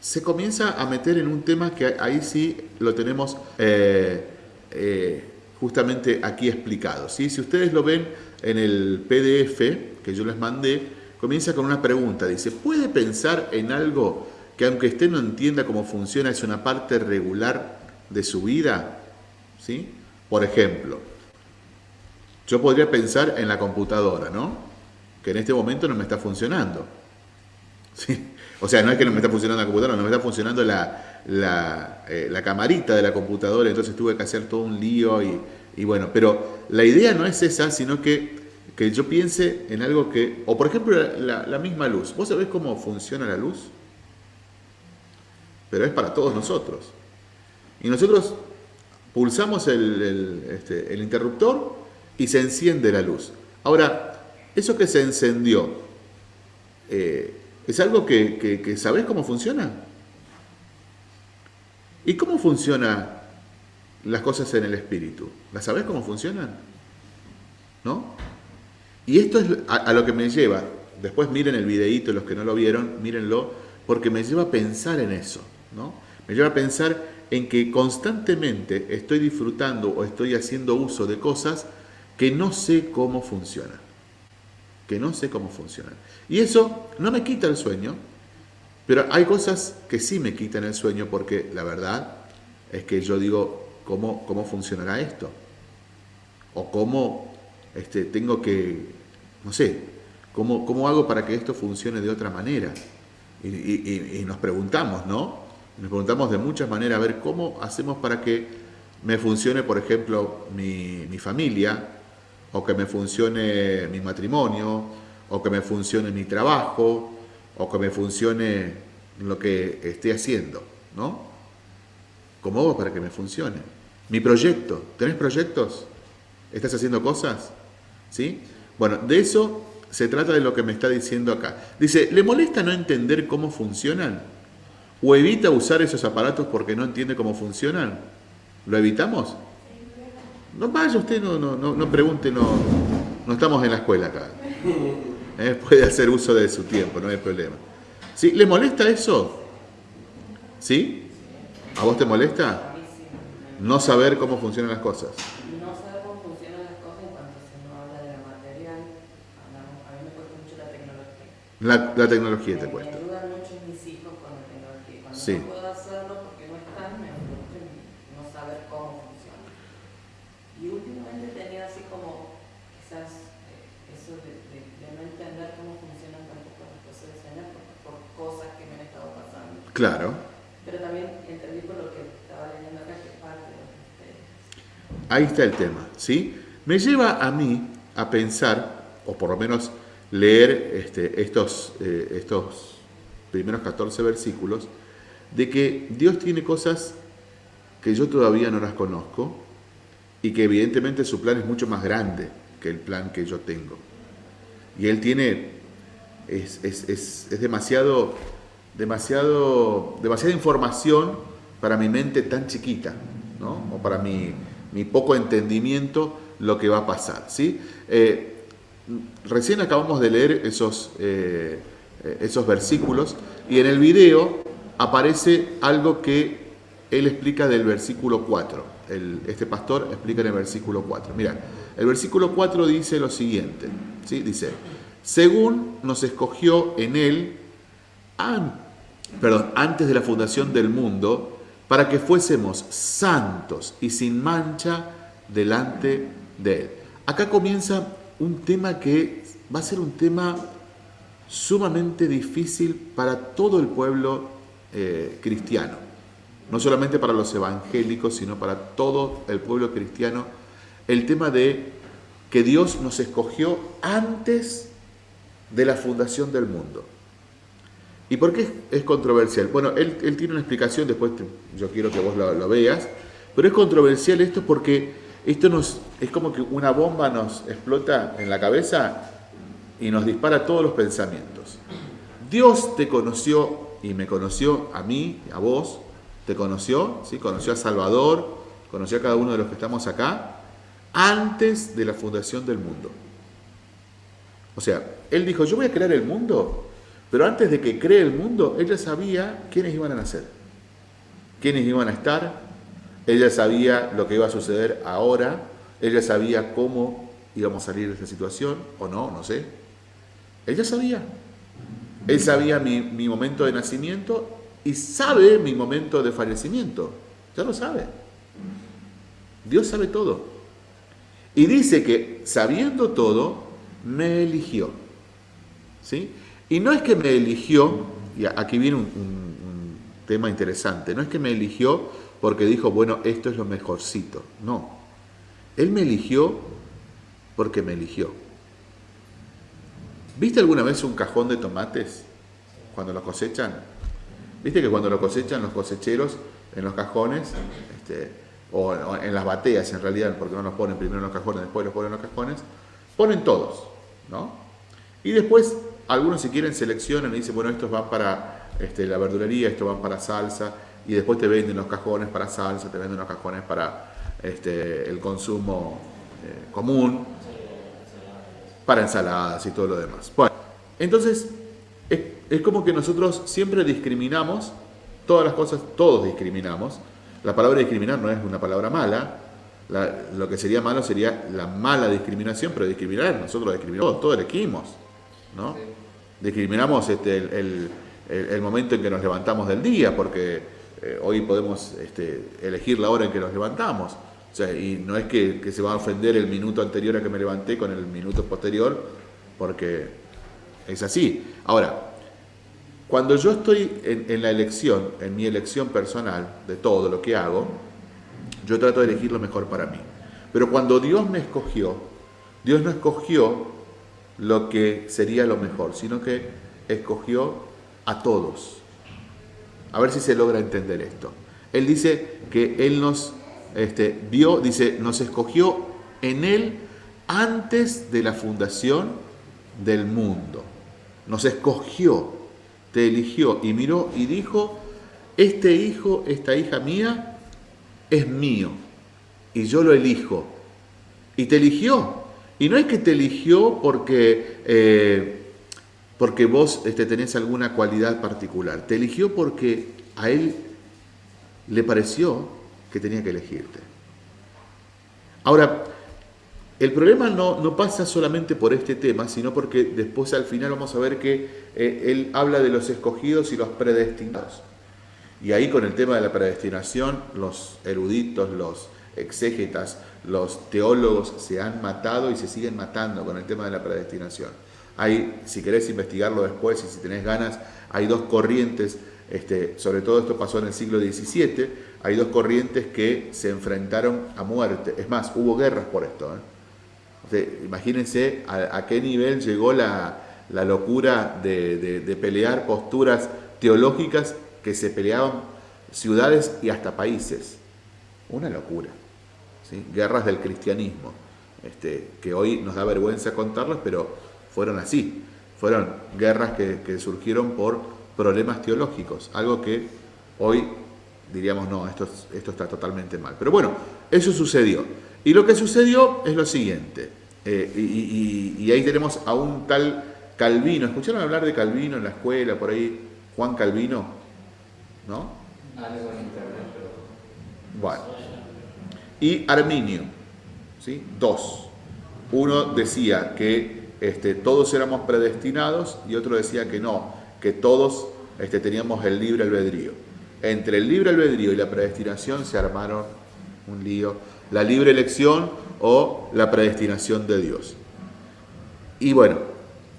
se comienza a meter en un tema que ahí sí lo tenemos eh, eh, justamente aquí explicado. ¿sí? Si ustedes lo ven en el PDF que yo les mandé, comienza con una pregunta. Dice, ¿puede pensar en algo que aunque usted no entienda cómo funciona, es una parte regular de su vida? ¿Sí? Por ejemplo, yo podría pensar en la computadora, ¿no? Que en este momento no me está funcionando. [laughs] ¿Sí? O sea, no es que no me está funcionando la computadora, no me está funcionando la, eh, la camarita de la computadora, entonces tuve que hacer todo un lío y, y bueno, pero la idea no es esa, sino que, que yo piense en algo que, o por ejemplo la, misma luz, ¿vos sabés cómo funciona la luz? Pero es para todos nosotros. Y nosotros pulsamos el, el, este, el interruptor y se enciende la luz. Ahora, eso que se encendió, eh, ¿Es algo que, que, cómo funciona? ¿Y cómo funcionan las cosas en el espíritu? ¿Las sabes cómo funcionan? ¿No? Y esto es a, a, lo que me lleva. Después miren el videíto, los que no lo vieron, mírenlo, porque me lleva a pensar en eso. ¿no? Me lleva a pensar en que constantemente estoy disfrutando o estoy haciendo uso de cosas que no sé cómo funcionan que no sé cómo funcionan. Y eso no me quita el sueño, pero hay cosas que sí me quitan el sueño porque la verdad es que yo digo, ¿cómo, cómo funcionará esto? O cómo este, tengo que, no sé, ¿cómo, ¿cómo hago para que esto funcione de otra manera? Y nos preguntamos, ¿no? Nos preguntamos de muchas maneras, a ver cómo hacemos para que me funcione, por ejemplo, mi, mi familia, o que me funcione mi matrimonio, o que me funcione mi trabajo, o que me funcione lo que esté haciendo, ¿no? ¿Cómo hago para que me funcione? Mi proyecto, ¿tenés proyectos? ¿Estás haciendo cosas? ¿Sí? Bueno, de eso se trata de lo que me está diciendo acá. Dice, ¿le molesta no entender cómo funcionan? ¿O evita usar esos aparatos porque no entiende cómo funcionan? ¿Lo evitamos? No vaya usted, no, no, no, no pregunte, no, no estamos en la escuela acá. [laughs] ¿Eh? Puede hacer uso de su tiempo, no hay problema. ¿Sí? ¿Le molesta eso? ¿Sí? ¿A vos te molesta? No saber cómo funcionan las cosas. No saber cómo funcionan las cosas en cuanto se no habla de la material. A mí me cuesta mucho la tecnología. La, la tecnología te cuesta. Me ayudan mucho mis hijos con la tecnología. Cuando Sí. no puedo hacerlo porque no están, me frustra en no saber cómo funciona. Y últimamente he tenido así como quizás eh, eso de, de- de no entender cómo funcionan tampoco las cosas de diseño por, por cosas que me han estado pasando. Claro. Pero también entendí por lo que estaba leyendo acá que es parte de. Ahí está el tema, ¿sí? Me lleva a mí a pensar, o por lo menos leer este, estos, eh, estos primeros 14 versículos, de que Dios tiene cosas que yo todavía no las conozco y que evidentemente su plan es mucho más grande que el plan que yo tengo. Y Él tiene, es, es, es, es demasiado, demasiado, demasiada información para mi mente tan chiquita, ¿no? o para mi, mi poco entendimiento lo que va a pasar. ¿sí? Eh, recién acabamos de leer esos, eh, esos versículos y en el video aparece algo que él explica del versículo 4. El, este pastor explica en el versículo 4. Mira, el versículo 4 dice lo siguiente. ¿sí? Dice, según nos escogió en él, an- perdón, antes de la fundación del mundo, para que fuésemos santos y sin mancha delante de él. Acá comienza un tema que va a ser un tema sumamente difícil para todo el pueblo eh, cristiano. No solamente para los evangélicos, sino para todo el pueblo cristiano. El tema de que Dios nos escogió antes de la fundación del mundo. ¿Y por qué es, controversial? Bueno, él, tiene una explicación, después yo quiero que vos lo, lo, veas, pero es controversial esto porque esto nos, es como que una bomba nos explota en la cabeza y nos dispara todos los pensamientos. Dios te conoció y me conoció a mí, a vos, te conoció, ¿sí? conoció a Salvador, conoció a cada uno de los que estamos acá, antes de la fundación del mundo. O sea, Él dijo, yo voy a crear el mundo Pero antes de que cree el mundo, ella sabía quiénes iban a nacer, quiénes iban a estar, ella sabía lo que iba a suceder ahora, ella sabía cómo íbamos a salir de esta situación, o no, no sé. Ella sabía. Él sabía mi, mi momento de nacimiento y sabe mi momento de fallecimiento. Ya lo sabe. Dios sabe todo. Y dice que sabiendo todo, me eligió. ¿Sí? Y no es que me eligió, y aquí viene un, tema interesante, no es que me eligió porque dijo, bueno, esto es lo mejorcito. No. Él me eligió porque me eligió. ¿Viste alguna vez un cajón de tomates cuando lo cosechan? ¿Viste que cuando lo cosechan los cosecheros en los cajones, este, o en las bateas en realidad, porque no los ponen primero en los cajones, después los ponen en los cajones, ponen todos, ¿no? Y después algunos si quieren seleccionan y dicen, bueno, estos van para este, la verdulería, estos van para salsa, y después te venden los cajones para salsa, te venden los cajones para este, el consumo eh, común, para ensaladas y todo lo demás. Bueno, entonces es, es como que nosotros siempre discriminamos, todas las cosas, todos discriminamos, la palabra discriminar no es una palabra mala, lo que sería malo sería la mala discriminación, pero discriminar, nosotros discriminamos, todos elegimos, ¿no? Discriminamos este, el, el, momento en que nos levantamos del día, porque eh, hoy podemos este, elegir la hora en que nos levantamos. O sea, y no es que, que, se va a ofender el minuto anterior a que me levanté con el minuto posterior, porque es así. Ahora, cuando yo estoy en, la elección, en mi elección personal de todo lo que hago, yo trato de elegir lo mejor para mí. Pero cuando Dios me escogió, Dios no escogió lo que sería lo mejor, sino que escogió a todos. A ver si se logra entender esto. Él dice que Él nos este, vio, dice, nos escogió en Él antes de la fundación del mundo. Nos escogió te eligió y miró y dijo, este hijo, esta hija mía, es mío y yo lo elijo. Y te eligió. Y no es que te eligió porque, eh, porque vos este, tenés alguna cualidad particular. Te eligió porque a él le pareció que tenía que elegirte. Ahora, el problema no, pasa solamente por este tema, sino porque después al final vamos a ver que eh, él habla de los escogidos y los predestinados. Y ahí con el tema de la predestinación, los eruditos, los exégetas, los teólogos se han matado y se siguen matando con el tema de la predestinación. Hay, si querés investigarlo después y si tenés ganas, hay dos corrientes, este, sobre todo esto pasó en el siglo XVII, hay dos corrientes que se enfrentaron a muerte. Es más, hubo guerras por esto. ¿eh? imagínense a, qué nivel llegó la, locura de, pelear posturas teológicas que se peleaban ciudades y hasta países. Una locura. Guerras del cristianismo, este, que hoy nos da vergüenza contarlas, pero fueron así. Fueron guerras que, surgieron por problemas teológicos, algo que hoy diríamos, no, esto, esto está totalmente mal. Pero bueno, eso sucedió. Y lo que sucedió es lo siguiente, eh, y, ahí tenemos a un tal Calvino, ¿escucharon hablar de Calvino en la escuela, por ahí? Juan Calvino, ¿no? Bueno. Y Arminio, ¿sí? Dos. Uno decía que este, todos éramos predestinados y otro decía que no, que todos este, teníamos el libre albedrío. Entre el libre albedrío y la predestinación se armaron un lío la libre elección o la predestinación de Dios. Y bueno,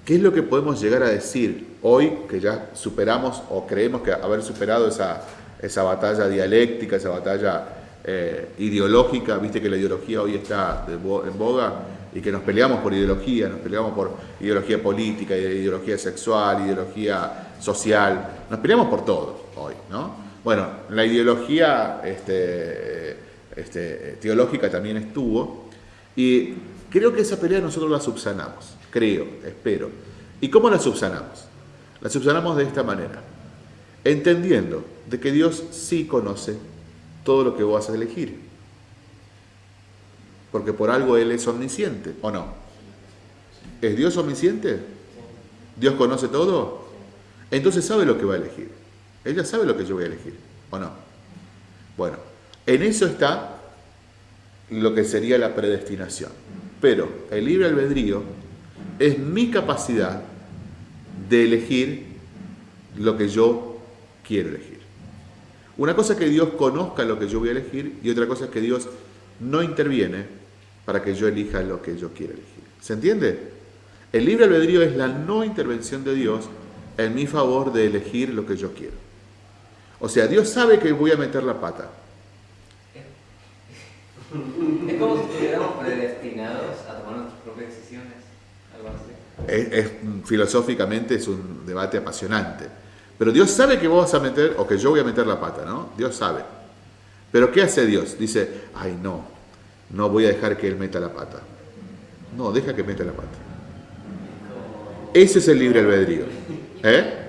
¿qué es lo que podemos llegar a decir hoy que ya superamos o creemos que haber superado esa, esa batalla dialéctica, esa batalla eh, ideológica? Viste que la ideología hoy está en boga y que nos peleamos por ideología, nos peleamos por ideología política, ideología sexual, ideología social, nos peleamos por todo hoy, ¿no? Bueno, la ideología este, este, teológica también estuvo, y creo que esa pelea nosotros la subsanamos, creo, espero. ¿Y cómo la subsanamos? La subsanamos de esta manera, entendiendo de que Dios sí conoce todo lo que vos vas a elegir, porque por algo Él es omnisciente, ¿o no? ¿Es Dios omnisciente? ¿Dios conoce todo? entonces sabe lo que va a elegir. Ella sabe lo que yo voy a elegir, ¿o no? Bueno, en eso está lo que sería la predestinación. Pero el libre albedrío es mi capacidad de elegir lo que yo quiero elegir. Una cosa es que Dios conozca lo que yo voy a elegir y otra cosa es que Dios no interviene para que yo elija lo que yo quiero elegir. ¿Se entiende? El libre albedrío es la no intervención de Dios en mi favor de elegir lo que yo quiero. O sea, Dios sabe que voy a meter la pata. [laughs] Es como si estuviéramos predestinados a tomar nuestras propias decisiones, algo así. Es, es- filosóficamente es un debate apasionante. Pero Dios sabe que vos vas a meter, o que yo voy a meter la pata, ¿no? Dios sabe. Pero ¿qué hace Dios? Dice, ay no, no voy a dejar que Él meta la pata. No, deja que meta la pata. Ese es el libre albedrío. ¿Eh?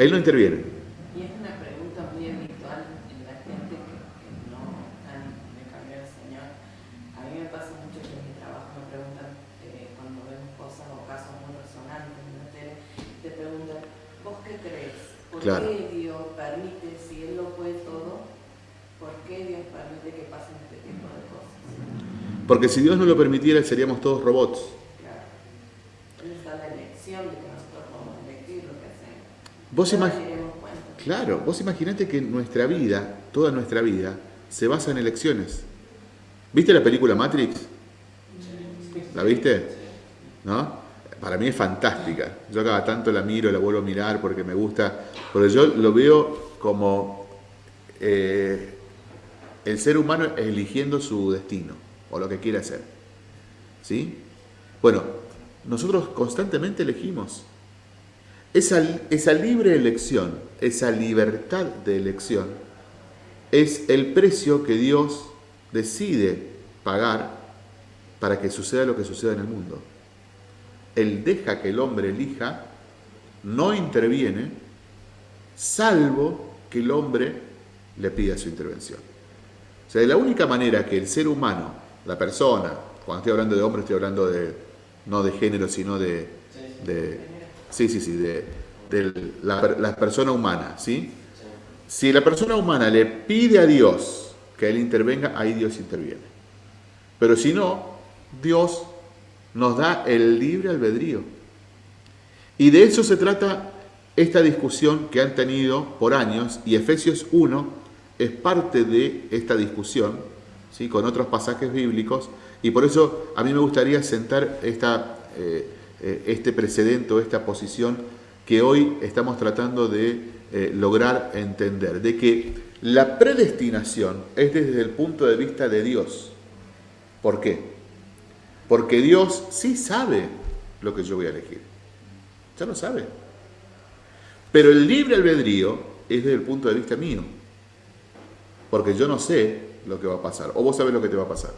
Él no interviene. Y es una pregunta muy habitual en la gente que, que no han de cambiar al Señor. A mí me pasa mucho que en mi trabajo me preguntan, eh, cuando vemos cosas o casos muy resonantes en la tele, te preguntan, ¿vos qué crees? ¿Por Claro. qué Dios permite, si Él lo puede todo, por qué Dios permite que pasen este tipo de cosas? Porque si Dios no lo permitiera, seríamos todos robots. Claro. ¿Dónde está la elección de que nosotros podemos elegir lo que hacemos? Vos. Claro, vos imaginate que nuestra vida, toda nuestra vida, se basa en elecciones. ¿Viste la película Matrix? ¿La viste? ¿No? Para mí es fantástica. Yo cada tanto la miro, la vuelvo a mirar porque me gusta. Pero yo lo veo como eh, el ser humano eligiendo su destino o lo que quiere hacer. ¿Sí? Bueno, nosotros constantemente elegimos. Esa, esa libre elección, esa libertad de elección, es el precio que Dios decide pagar para que suceda lo que suceda en el mundo. Él deja que el hombre elija, no interviene, salvo que el hombre le pida su intervención. O sea, de la única manera que el ser humano, la persona, cuando estoy hablando de hombre estoy hablando de, no de género, sino de, sí, sí, sí, de, la, la persona humana, ¿sí? Si la persona humana le pide a Dios que Él intervenga, ahí Dios interviene. Pero si no, Dios nos da el libre albedrío. Y de eso se trata esta discusión que han tenido por años, y Efesios 1 es parte de esta discusión, ¿sí? con otros pasajes bíblicos, y por eso a mí me gustaría sentar esta, eh, eh, este precedente o esta posición que hoy estamos tratando de eh, lograr entender, de que la predestinación es desde el punto de vista de Dios. ¿Por qué? Porque Dios sí sabe lo que yo voy a elegir. Ya lo sabe. Pero el libre albedrío es desde el punto de vista mío. Porque yo no sé lo que va a pasar. O vos sabés lo que te va a pasar.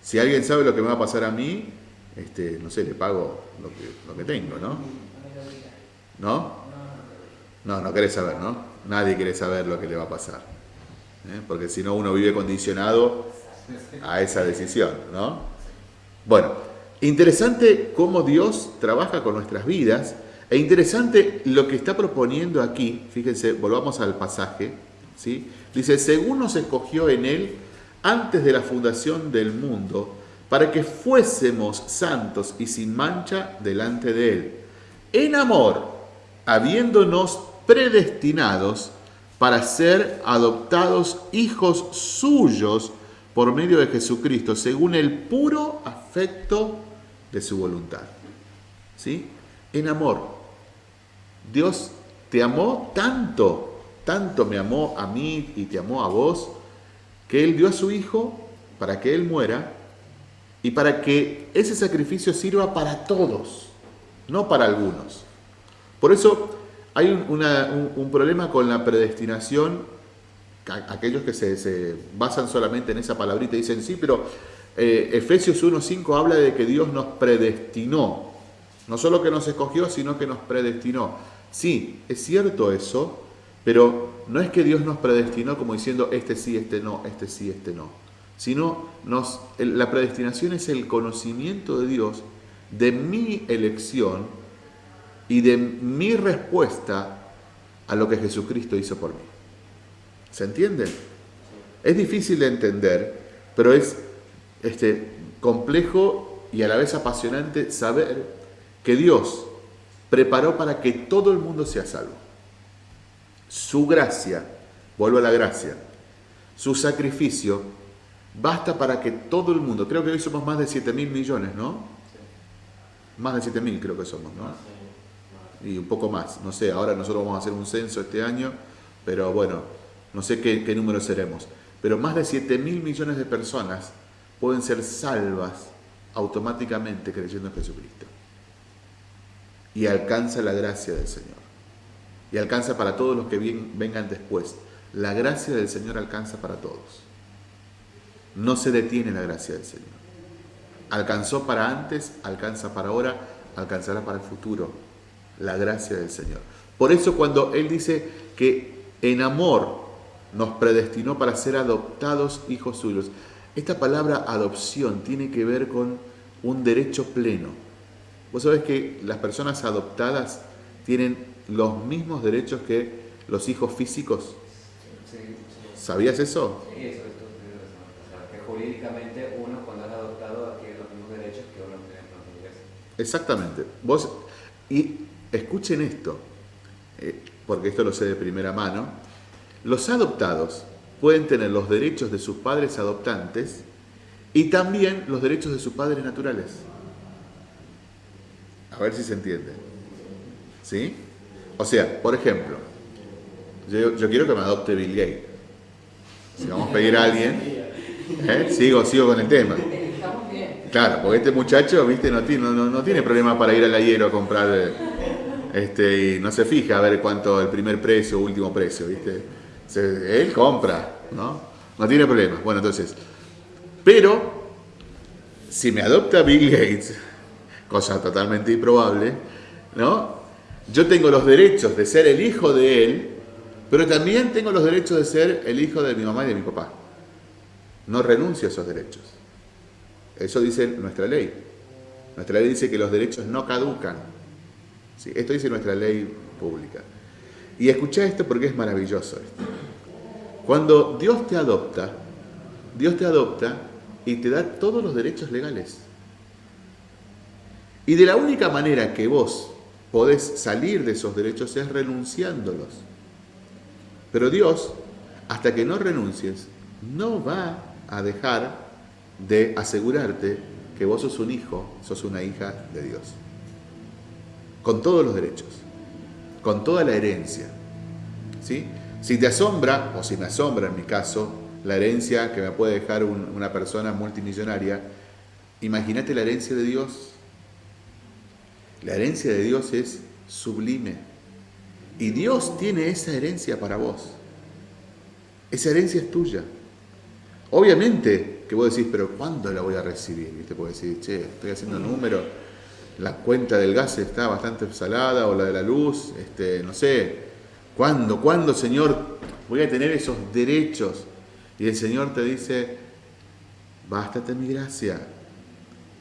Si alguien sabe lo que me va a pasar a mí, este, no sé, le pago lo que, tengo, ¿no? No. No, no querés saber, ¿no? Nadie quiere saber lo que le va a pasar. ¿eh? Porque si no, uno vive condicionado a esa decisión, ¿no? Bueno, interesante cómo Dios trabaja con nuestras vidas e interesante lo que está proponiendo aquí. Fíjense, volvamos al pasaje, ¿sí? Dice, según nos escogió en Él antes de la fundación del mundo, para que fuésemos santos y sin mancha delante de Él. En amor, habiéndonos predestinados para ser adoptados hijos suyos por medio de Jesucristo, según el puro afecto de su voluntad. ¿Sí? En amor. Dios te amó tanto, tanto me amó a mí y te amó a vos, que Él dio a su Hijo para que Él muera y para que ese sacrificio sirva para todos, no para algunos. Por eso hay un, un- problema con la predestinación, aquellos que se, basan solamente en esa palabrita y dicen, sí, pero eh, Efesios 1.5 habla de que Dios nos predestinó, no solo que nos escogió, sino que nos predestinó. Sí, es cierto eso, pero no es que Dios nos predestinó como diciendo, este sí, este no, este sí, este no, sino nos, la predestinación es el conocimiento de Dios de mi elección y de mi respuesta a lo que Jesucristo hizo por mí. ¿Se entiende? Es difícil de entender, pero es este, complejo y a la vez apasionante saber que Dios preparó para que todo el mundo sea salvo. Su gracia, vuelvo a la gracia, su sacrificio basta para que todo el mundo, creo que hoy somos más de 7 mil millones, ¿no? Más de 7 mil creo que somos, ¿no? Y un poco más, no sé, ahora nosotros vamos a hacer un censo este año, pero bueno, no sé qué, número seremos. Pero más de 7 mil millones de personas pueden ser salvas automáticamente creyendo en Jesucristo. Y alcanza la gracia del Señor. Y alcanza para todos los que vengan después. La gracia del Señor alcanza para todos. No se detiene la gracia del Señor. Alcanzó para antes, alcanza para ahora, alcanzará para el futuro. La gracia del Señor. Por eso cuando Él dice que en amor nos predestinó para ser adoptados hijos suyos, esta palabra adopción tiene que ver con un derecho pleno. Vos sabés que las personas adoptadas tienen los mismos derechos que los hijos físicos. ¿Sabías eso? Sí, eso es que jurídicamente uno cuando es adoptado adquiere los mismos derechos que uno tiene en. Exactamente. Vos, y escuchen esto, eh, porque esto lo sé de primera mano. Los adoptados pueden tener los derechos de sus padres adoptantes y también los derechos de sus padres naturales. A ver si se entiende. ¿Sí? O sea, por ejemplo, yo, quiero que me adopte Bill Gates. Si vamos a pedir a alguien, ¿eh? sigo, sigo con el tema. Claro, porque este muchacho, viste, no tiene, no, tiene problema para ir al hielo a comprar, este, y no se fija a ver cuánto el primer precio último precio, viste. Él compra, ¿no? No tiene problema. Bueno, entonces, pero si me adopta Bill Gates, cosa totalmente improbable, ¿no? Yo tengo los derechos de ser el hijo de él, pero también tengo los derechos de ser el hijo de mi mamá y de mi papá. No renuncio a esos derechos. Eso dice nuestra ley. Nuestra ley dice que los derechos no caducan. ¿Sí? Esto dice nuestra ley pública. Y escucha esto porque es maravilloso esto. Cuando Dios te adopta, Dios te adopta y te da todos los derechos legales. Y de la única manera que vos podés salir de esos derechos es renunciándolos. Pero Dios, hasta que no renuncies, no va a dejar de asegurarte que vos sos un hijo, sos una hija de Dios. Con todos los derechos, con toda la herencia. ¿sí? Si te asombra, o si me asombra en mi caso, la herencia que me puede dejar una persona multimillonaria, imagínate la herencia de Dios. La herencia de Dios es sublime. Y Dios tiene esa herencia para vos. Esa herencia es tuya. Obviamente que vos decís, pero ¿cuándo la voy a recibir? ¿Viste? Porque decís, che, estoy haciendo número, la cuenta del gas está bastante salada o la de la luz, este, no sé, ¿cuándo, cuándo, Señor, voy a tener esos derechos? Y el Señor te dice, bástate mi gracia.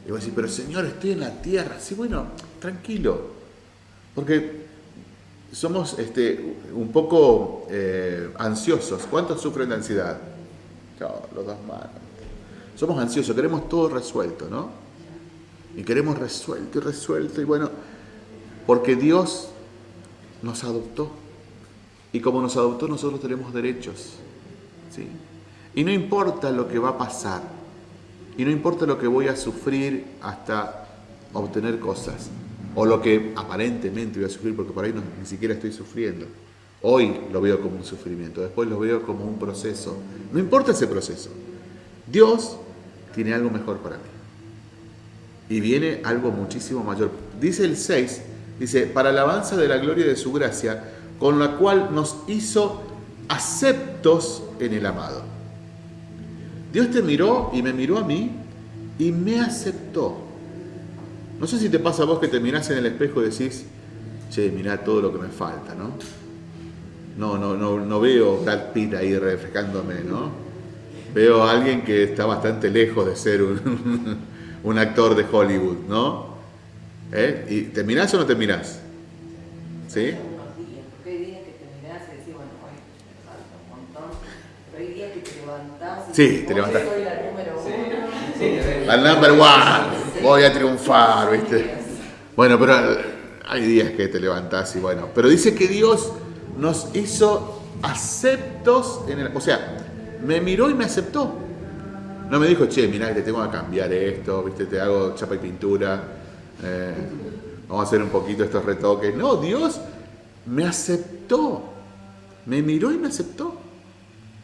Y vos decís, pero Señor, estoy en la tierra. Sí, bueno, tranquilo. Porque somos este, un poco eh, ansiosos. ¿Cuántos sufren de ansiedad? los dos manos. Somos ansiosos, queremos todo resuelto, ¿no? Y queremos resuelto y resuelto. Y bueno, porque Dios nos adoptó. Y como nos adoptó, nosotros tenemos derechos. ¿sí? Y no importa lo que va a pasar, y no importa lo que voy a sufrir hasta obtener cosas, o lo que aparentemente voy a sufrir, porque por ahí ni siquiera estoy sufriendo. Hoy lo veo como un sufrimiento, después lo veo como un proceso. No importa ese proceso. Dios tiene algo mejor para mí. Y viene algo muchísimo mayor. Dice el 6, dice, para alabanza de la gloria de su gracia, con la cual nos hizo aceptos en el amado. Dios te miró y me miró a mí y me aceptó. No sé si te pasa a vos que te mirás en el espejo y decís, che, mirá todo lo que me falta, ¿no? No, no, no, no veo Brad Pitt ahí reflejándome, ¿no? Veo a alguien que está bastante lejos de ser un, [laughs] actor de Hollywood, ¿no? ¿Eh? ¿Y terminás o no terminás? ¿Sí? Unos días, porque hay días que te mirás y decís, bueno, hoy me falta un montón, pero hay días que te levantás y Sí, te soy la number one, voy a triunfar, ¿viste? Bueno, pero hay días que te levantás y bueno, pero dice que Dios nos hizo aceptos en el, o sea, me miró y me aceptó. No me dijo, che, mirá te tengo que cambiar esto, viste, te hago chapa y pintura, eh, vamos a hacer un poquito estos retoques. No, Dios me aceptó, me miró y me aceptó.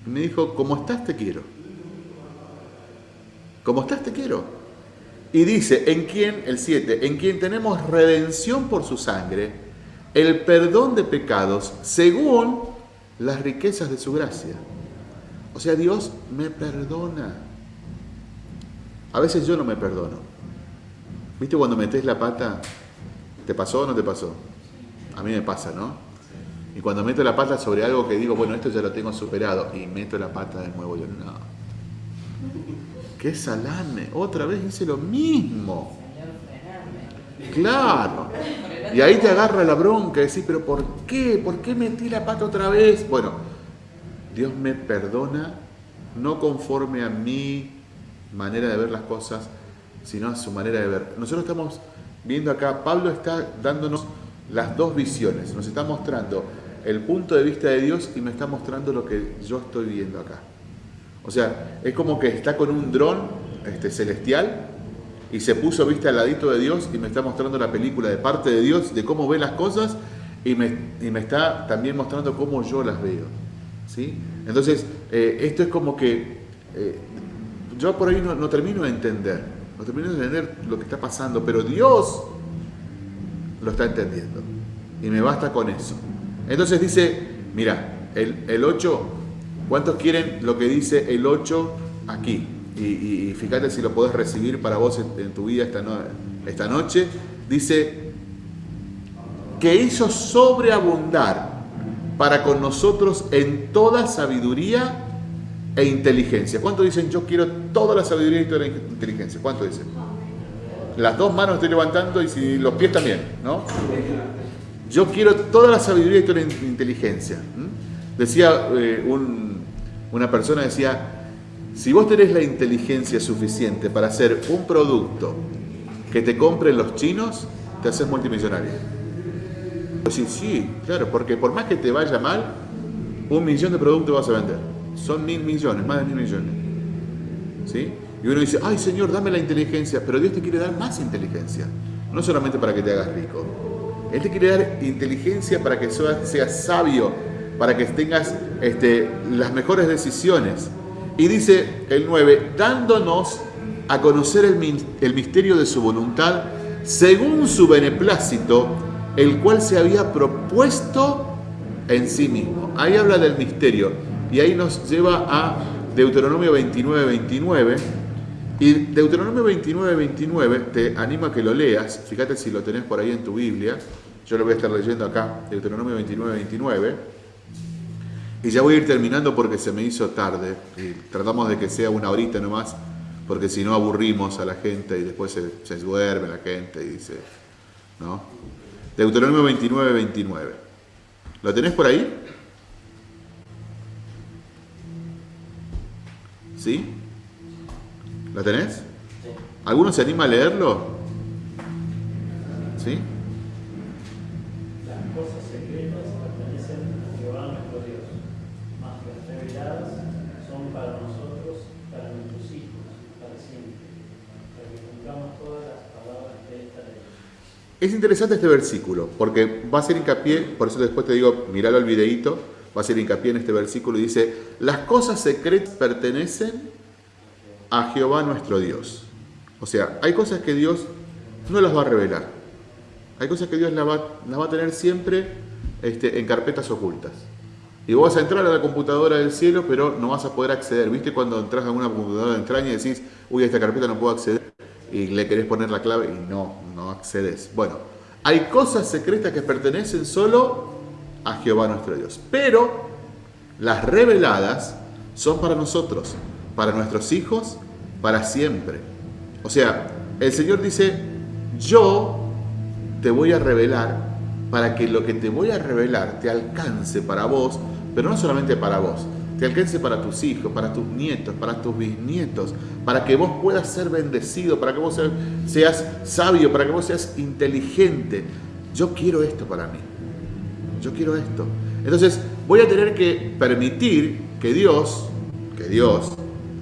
Me dijo, como estás te quiero. Como estás te quiero. Y dice, en quien, el 7, en quien tenemos redención por su sangre, el perdón de pecados según las riquezas de su gracia. O sea, Dios me perdona. A veces yo no me perdono. ¿Viste cuando metes la pata? ¿Te pasó o no te pasó? A mí me pasa, ¿no? Y cuando meto la pata sobre algo que digo, bueno, esto ya lo tengo superado, y meto la pata de nuevo, yo no. ¡Qué salame! Otra vez hice lo mismo. Claro. Y ahí te agarra la bronca y decís, pero ¿por qué? ¿Por qué metí la pata otra vez? Bueno, Dios me perdona no conforme a mi manera de ver las cosas, sino a su manera de ver. Nosotros estamos viendo acá, Pablo está dándonos las dos visiones, nos está mostrando el punto de vista de Dios y me está mostrando lo que yo estoy viendo acá. O sea, es como que está con un dron este, celestial y se puso, viste, al ladito de Dios y me está mostrando la película de parte de Dios, de cómo ve las cosas y me, y me está también mostrando cómo yo las veo. ¿sí? Entonces, eh, esto es como que eh, yo por ahí no, no termino de entender, no termino de entender lo que está pasando, pero Dios lo está entendiendo y me basta con eso. Entonces dice, mira, el, el 8, ¿cuántos quieren lo que dice el 8 aquí? Y, fíjate si lo podés recibir para vos en, tu vida esta, no- esta noche. Dice, que hizo sobreabundar para con nosotros en toda sabiduría e inteligencia. ¿Cuántos dicen yo quiero toda la sabiduría y toda la inteligencia? ¿Cuántos dicen? Las dos manos estoy levantando y si los pies también, ¿no? Yo quiero toda la sabiduría y toda la in- inteligencia. Decía eh, un- una persona, decía, si vos tenés la inteligencia suficiente para hacer un producto que te compren los chinos, te haces multimillonario. Sí, sí, claro, porque por más que te vaya mal, un millón de productos vas a vender. Son mil millones, más de mil millones. ¿Sí? Y uno dice, ay Señor, dame la inteligencia, pero Dios te quiere dar más inteligencia. No solamente para que te hagas rico. Él te quiere dar inteligencia para que seas, seas sabio, para que tengas este, las mejores decisiones. Y dice el 9, dándonos a conocer el, misterio de su voluntad, según su beneplácito, el cual se había propuesto en sí mismo. Ahí habla del misterio y ahí nos lleva a Deuteronomio 29, 29. Y Deuteronomio 29, 29, te animo a que lo leas, fíjate si lo tenés por ahí en tu Biblia, yo lo voy a estar leyendo acá, Deuteronomio 29, 29. Y ya voy a ir terminando porque se me hizo tarde. Y tratamos de que sea una horita nomás, porque si no aburrimos a la gente y después se, se duerme la gente y dice, ¿no? Deuteronomio 29, 29. ¿Lo tenés por ahí? ¿Sí? ¿Lo tenés? ¿Alguno se anima a leerlo? ¿Sí? Las cosas secretas pertenecen a Jehová nuestro Dios, mas las reveladas son para nosotros, para nuestros hijos, para siempre, para que cumplamos todas las palabras de esta ley. Es interesante este versículo, porque va a ser hincapié, por eso después te digo, miralo al videíto, va a ser hincapié en este versículo y dice, las cosas secretas pertenecen a Jehová nuestro Dios. O sea, hay cosas que Dios no las va a revelar. Hay cosas que Dios las va, a tener siempre este, en carpetas ocultas. Y vos vas a entrar a la computadora del cielo, pero no vas a poder acceder. ¿Viste cuando entras a una computadora extraña y decís, uy, a esta carpeta no puedo acceder? Y le querés poner la clave y no, no accedes. Bueno, hay cosas secretas que pertenecen solo a Jehová nuestro Dios. Pero las reveladas son para nosotros, para nuestros hijos, para siempre. O sea, el Señor dice, yo te voy a revelar para que lo que te voy a revelar te alcance para vos, pero no solamente para vos, te alcance para tus hijos, para tus nietos, para tus bisnietos, para que vos puedas ser bendecido, para que vos seas sabio, para que vos seas inteligente. Yo quiero esto para mí. Yo quiero esto. Entonces voy a tener que permitir que Dios, que Dios,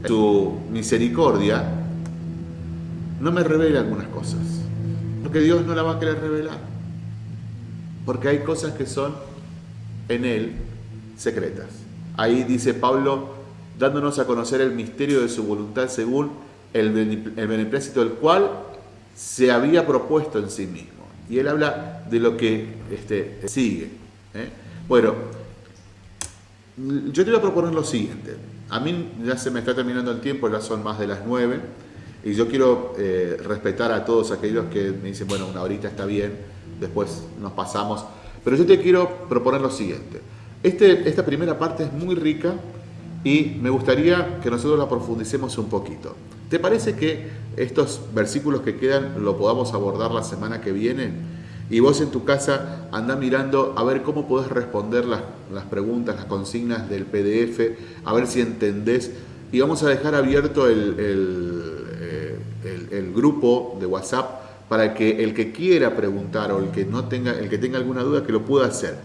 su misericordia, no me revele algunas cosas. Porque Dios no la va a querer revelar. Porque hay cosas que son en Él secretas. Ahí dice Pablo, dándonos a conocer el misterio de su voluntad según el, beneplácito del cual se había propuesto en sí mismo. Y él habla de lo que este, sigue. ¿eh? Bueno, yo te voy a proponer lo siguiente. A mí ya se me está terminando el tiempo, ya son más de las nueve, y yo quiero eh, respetar a todos aquellos que me dicen, bueno, una horita está bien, después nos pasamos. Pero yo te quiero proponer lo siguiente. Este, esta primera parte es muy rica y me gustaría que nosotros la profundicemos un poquito. ¿Te parece que estos versículos que quedan lo podamos abordar la semana que viene? Y vos en tu casa anda mirando a ver cómo podés responder las, preguntas, las consignas del PDF, a ver si entendés. Y vamos a dejar abierto el, el, eh, grupo de WhatsApp para que el que quiera preguntar o el que, no tenga, el que tenga alguna duda que lo pueda hacer.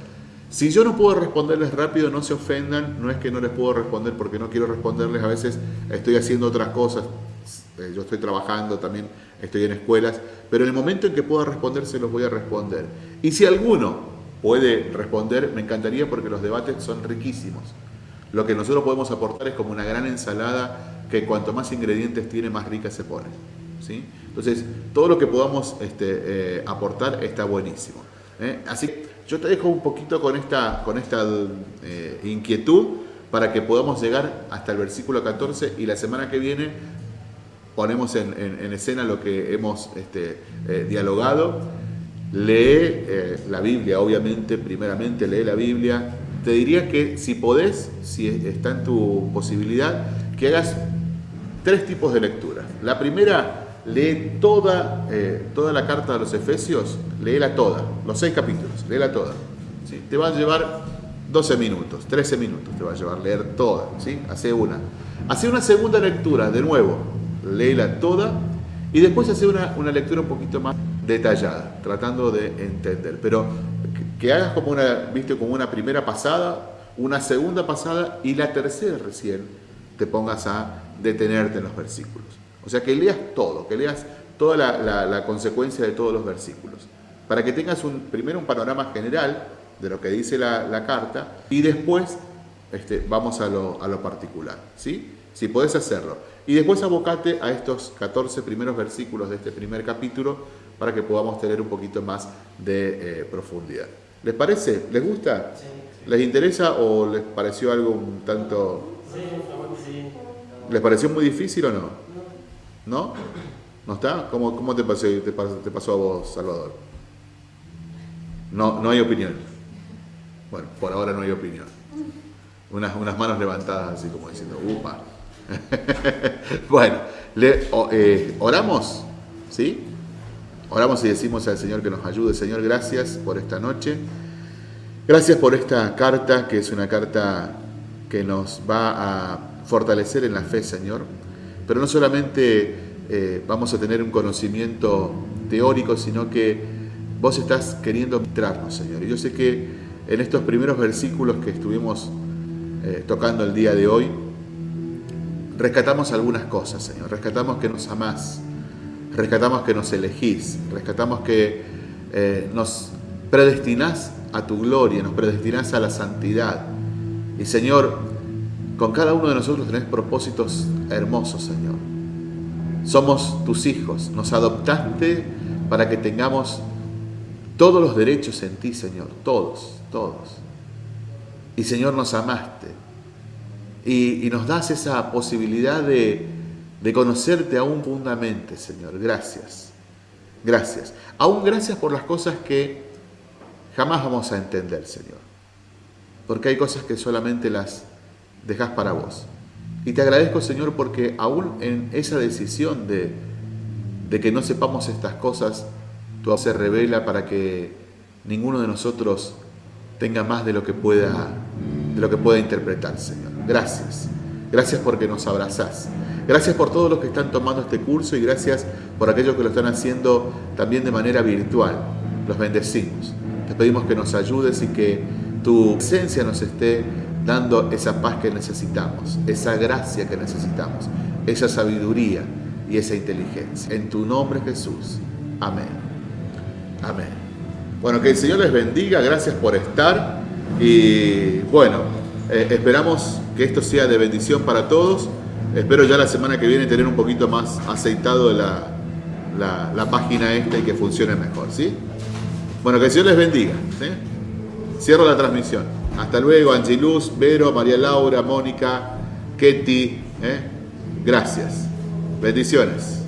Si yo no puedo responderles rápido, no se ofendan, no es que no les puedo responder porque no quiero responderles, a veces estoy haciendo otras cosas, eh, yo estoy trabajando también, estoy en escuelas, pero en el momento en que pueda responder se los voy a responder. Y si alguno puede responder, me encantaría porque los debates son riquísimos. Lo que nosotros podemos aportar es como una gran ensalada que cuanto más ingredientes tiene, más rica se pone. ¿sí? Entonces, todo lo que podamos este, eh, aportar está buenísimo. ¿eh? Así yo te dejo un poquito con esta, con esta eh, inquietud para que podamos llegar hasta el versículo 14 y la semana que viene ponemos en, escena lo que hemos este, eh, dialogado. Lee eh, la Biblia, obviamente, primeramente lee la Biblia. Te diría que si podés, si está en tu posibilidad, que hagas tres tipos de lecturas. La primera lee toda, eh, toda la carta de los Efesios, léela toda, los seis capítulos, léela toda. ¿sí? Te va a llevar 12 minutos, 13 minutos te va a llevar leer toda, ¿sí? Hace una. Hace una segunda lectura, de nuevo, léela toda y después hace una, una lectura un poquito más detallada, tratando de entender. Pero que, hagas como una, viste, como una primera pasada, una segunda pasada y la tercera recién te pongas a detenerte en los versículos. O sea, que leas todo, que leas toda la, consecuencia de todos los versículos, para que tengas un, primero un panorama general de lo que dice la, carta y después este, vamos a lo, particular, ¿sí? Si podés hacerlo. Y después abocate a estos 14 primeros versículos de este primer capítulo para que podamos tener un poquito más de eh, profundidad. ¿Les parece? ¿Les gusta? ¿Les interesa o les pareció algo un tanto... ¿Les pareció muy difícil o no? ¿No? ¿No está? ¿Cómo, cómo te, pasó, te, pasó, a vos, Salvador? No, no hay opinión. Bueno, por ahora no hay opinión. Unas, unas manos levantadas así como diciendo, upa. [laughs] bueno, le, eh, oramos, ¿sí? Oramos y decimos al Señor que nos ayude. Señor, gracias por esta noche. Gracias por esta carta, que es una carta que nos va a fortalecer en la fe, Señor. Pero no solamente eh, vamos a tener un conocimiento teórico, sino que vos estás queriendo mostrarnos, Señor. Y yo sé que en estos primeros versículos que estuvimos eh, tocando el día de hoy, rescatamos algunas cosas, Señor. Rescatamos que nos amás, rescatamos que nos elegís, rescatamos que eh, nos predestinás a tu gloria, nos predestinás a la santidad. Y Señor, con cada uno de nosotros tenés propósitos hermosos, Señor. Somos tus hijos, nos adoptaste para que tengamos todos los derechos en ti, Señor, todos, todos. Y Señor, nos amaste y, nos das esa posibilidad de, de conocerte aún profundamente, Señor. Gracias, gracias. Aún gracias por las cosas que jamás vamos a entender, Señor. Porque hay cosas que solamente las dejas para vos. Y te agradezco, Señor, porque aún en esa decisión de, que no sepamos estas cosas, Tu se revela para que ninguno de nosotros tenga más de lo que pueda, de lo que pueda interpretar, Señor. Gracias. Gracias porque nos abrazás. Gracias por todos los que están tomando este curso y gracias por aquellos que lo están haciendo también de manera virtual. Los bendecimos. Te pedimos que nos ayudes y que tu presencia nos esté dando esa paz que necesitamos, esa gracia que necesitamos, esa sabiduría y esa inteligencia. En tu nombre Jesús. Amén. Amén. Bueno, que el Señor les bendiga, gracias por estar y bueno, eh, esperamos que esto sea de bendición para todos. Espero ya la semana que viene tener un poquito más aceitado la, la, página esta y que funcione mejor, ¿sí? Bueno, que el Señor les bendiga. Cierro la transmisión. Hasta luego, Angeluz, Vero, María Laura, Mónica, Ketty. ¿eh? Gracias. Bendiciones.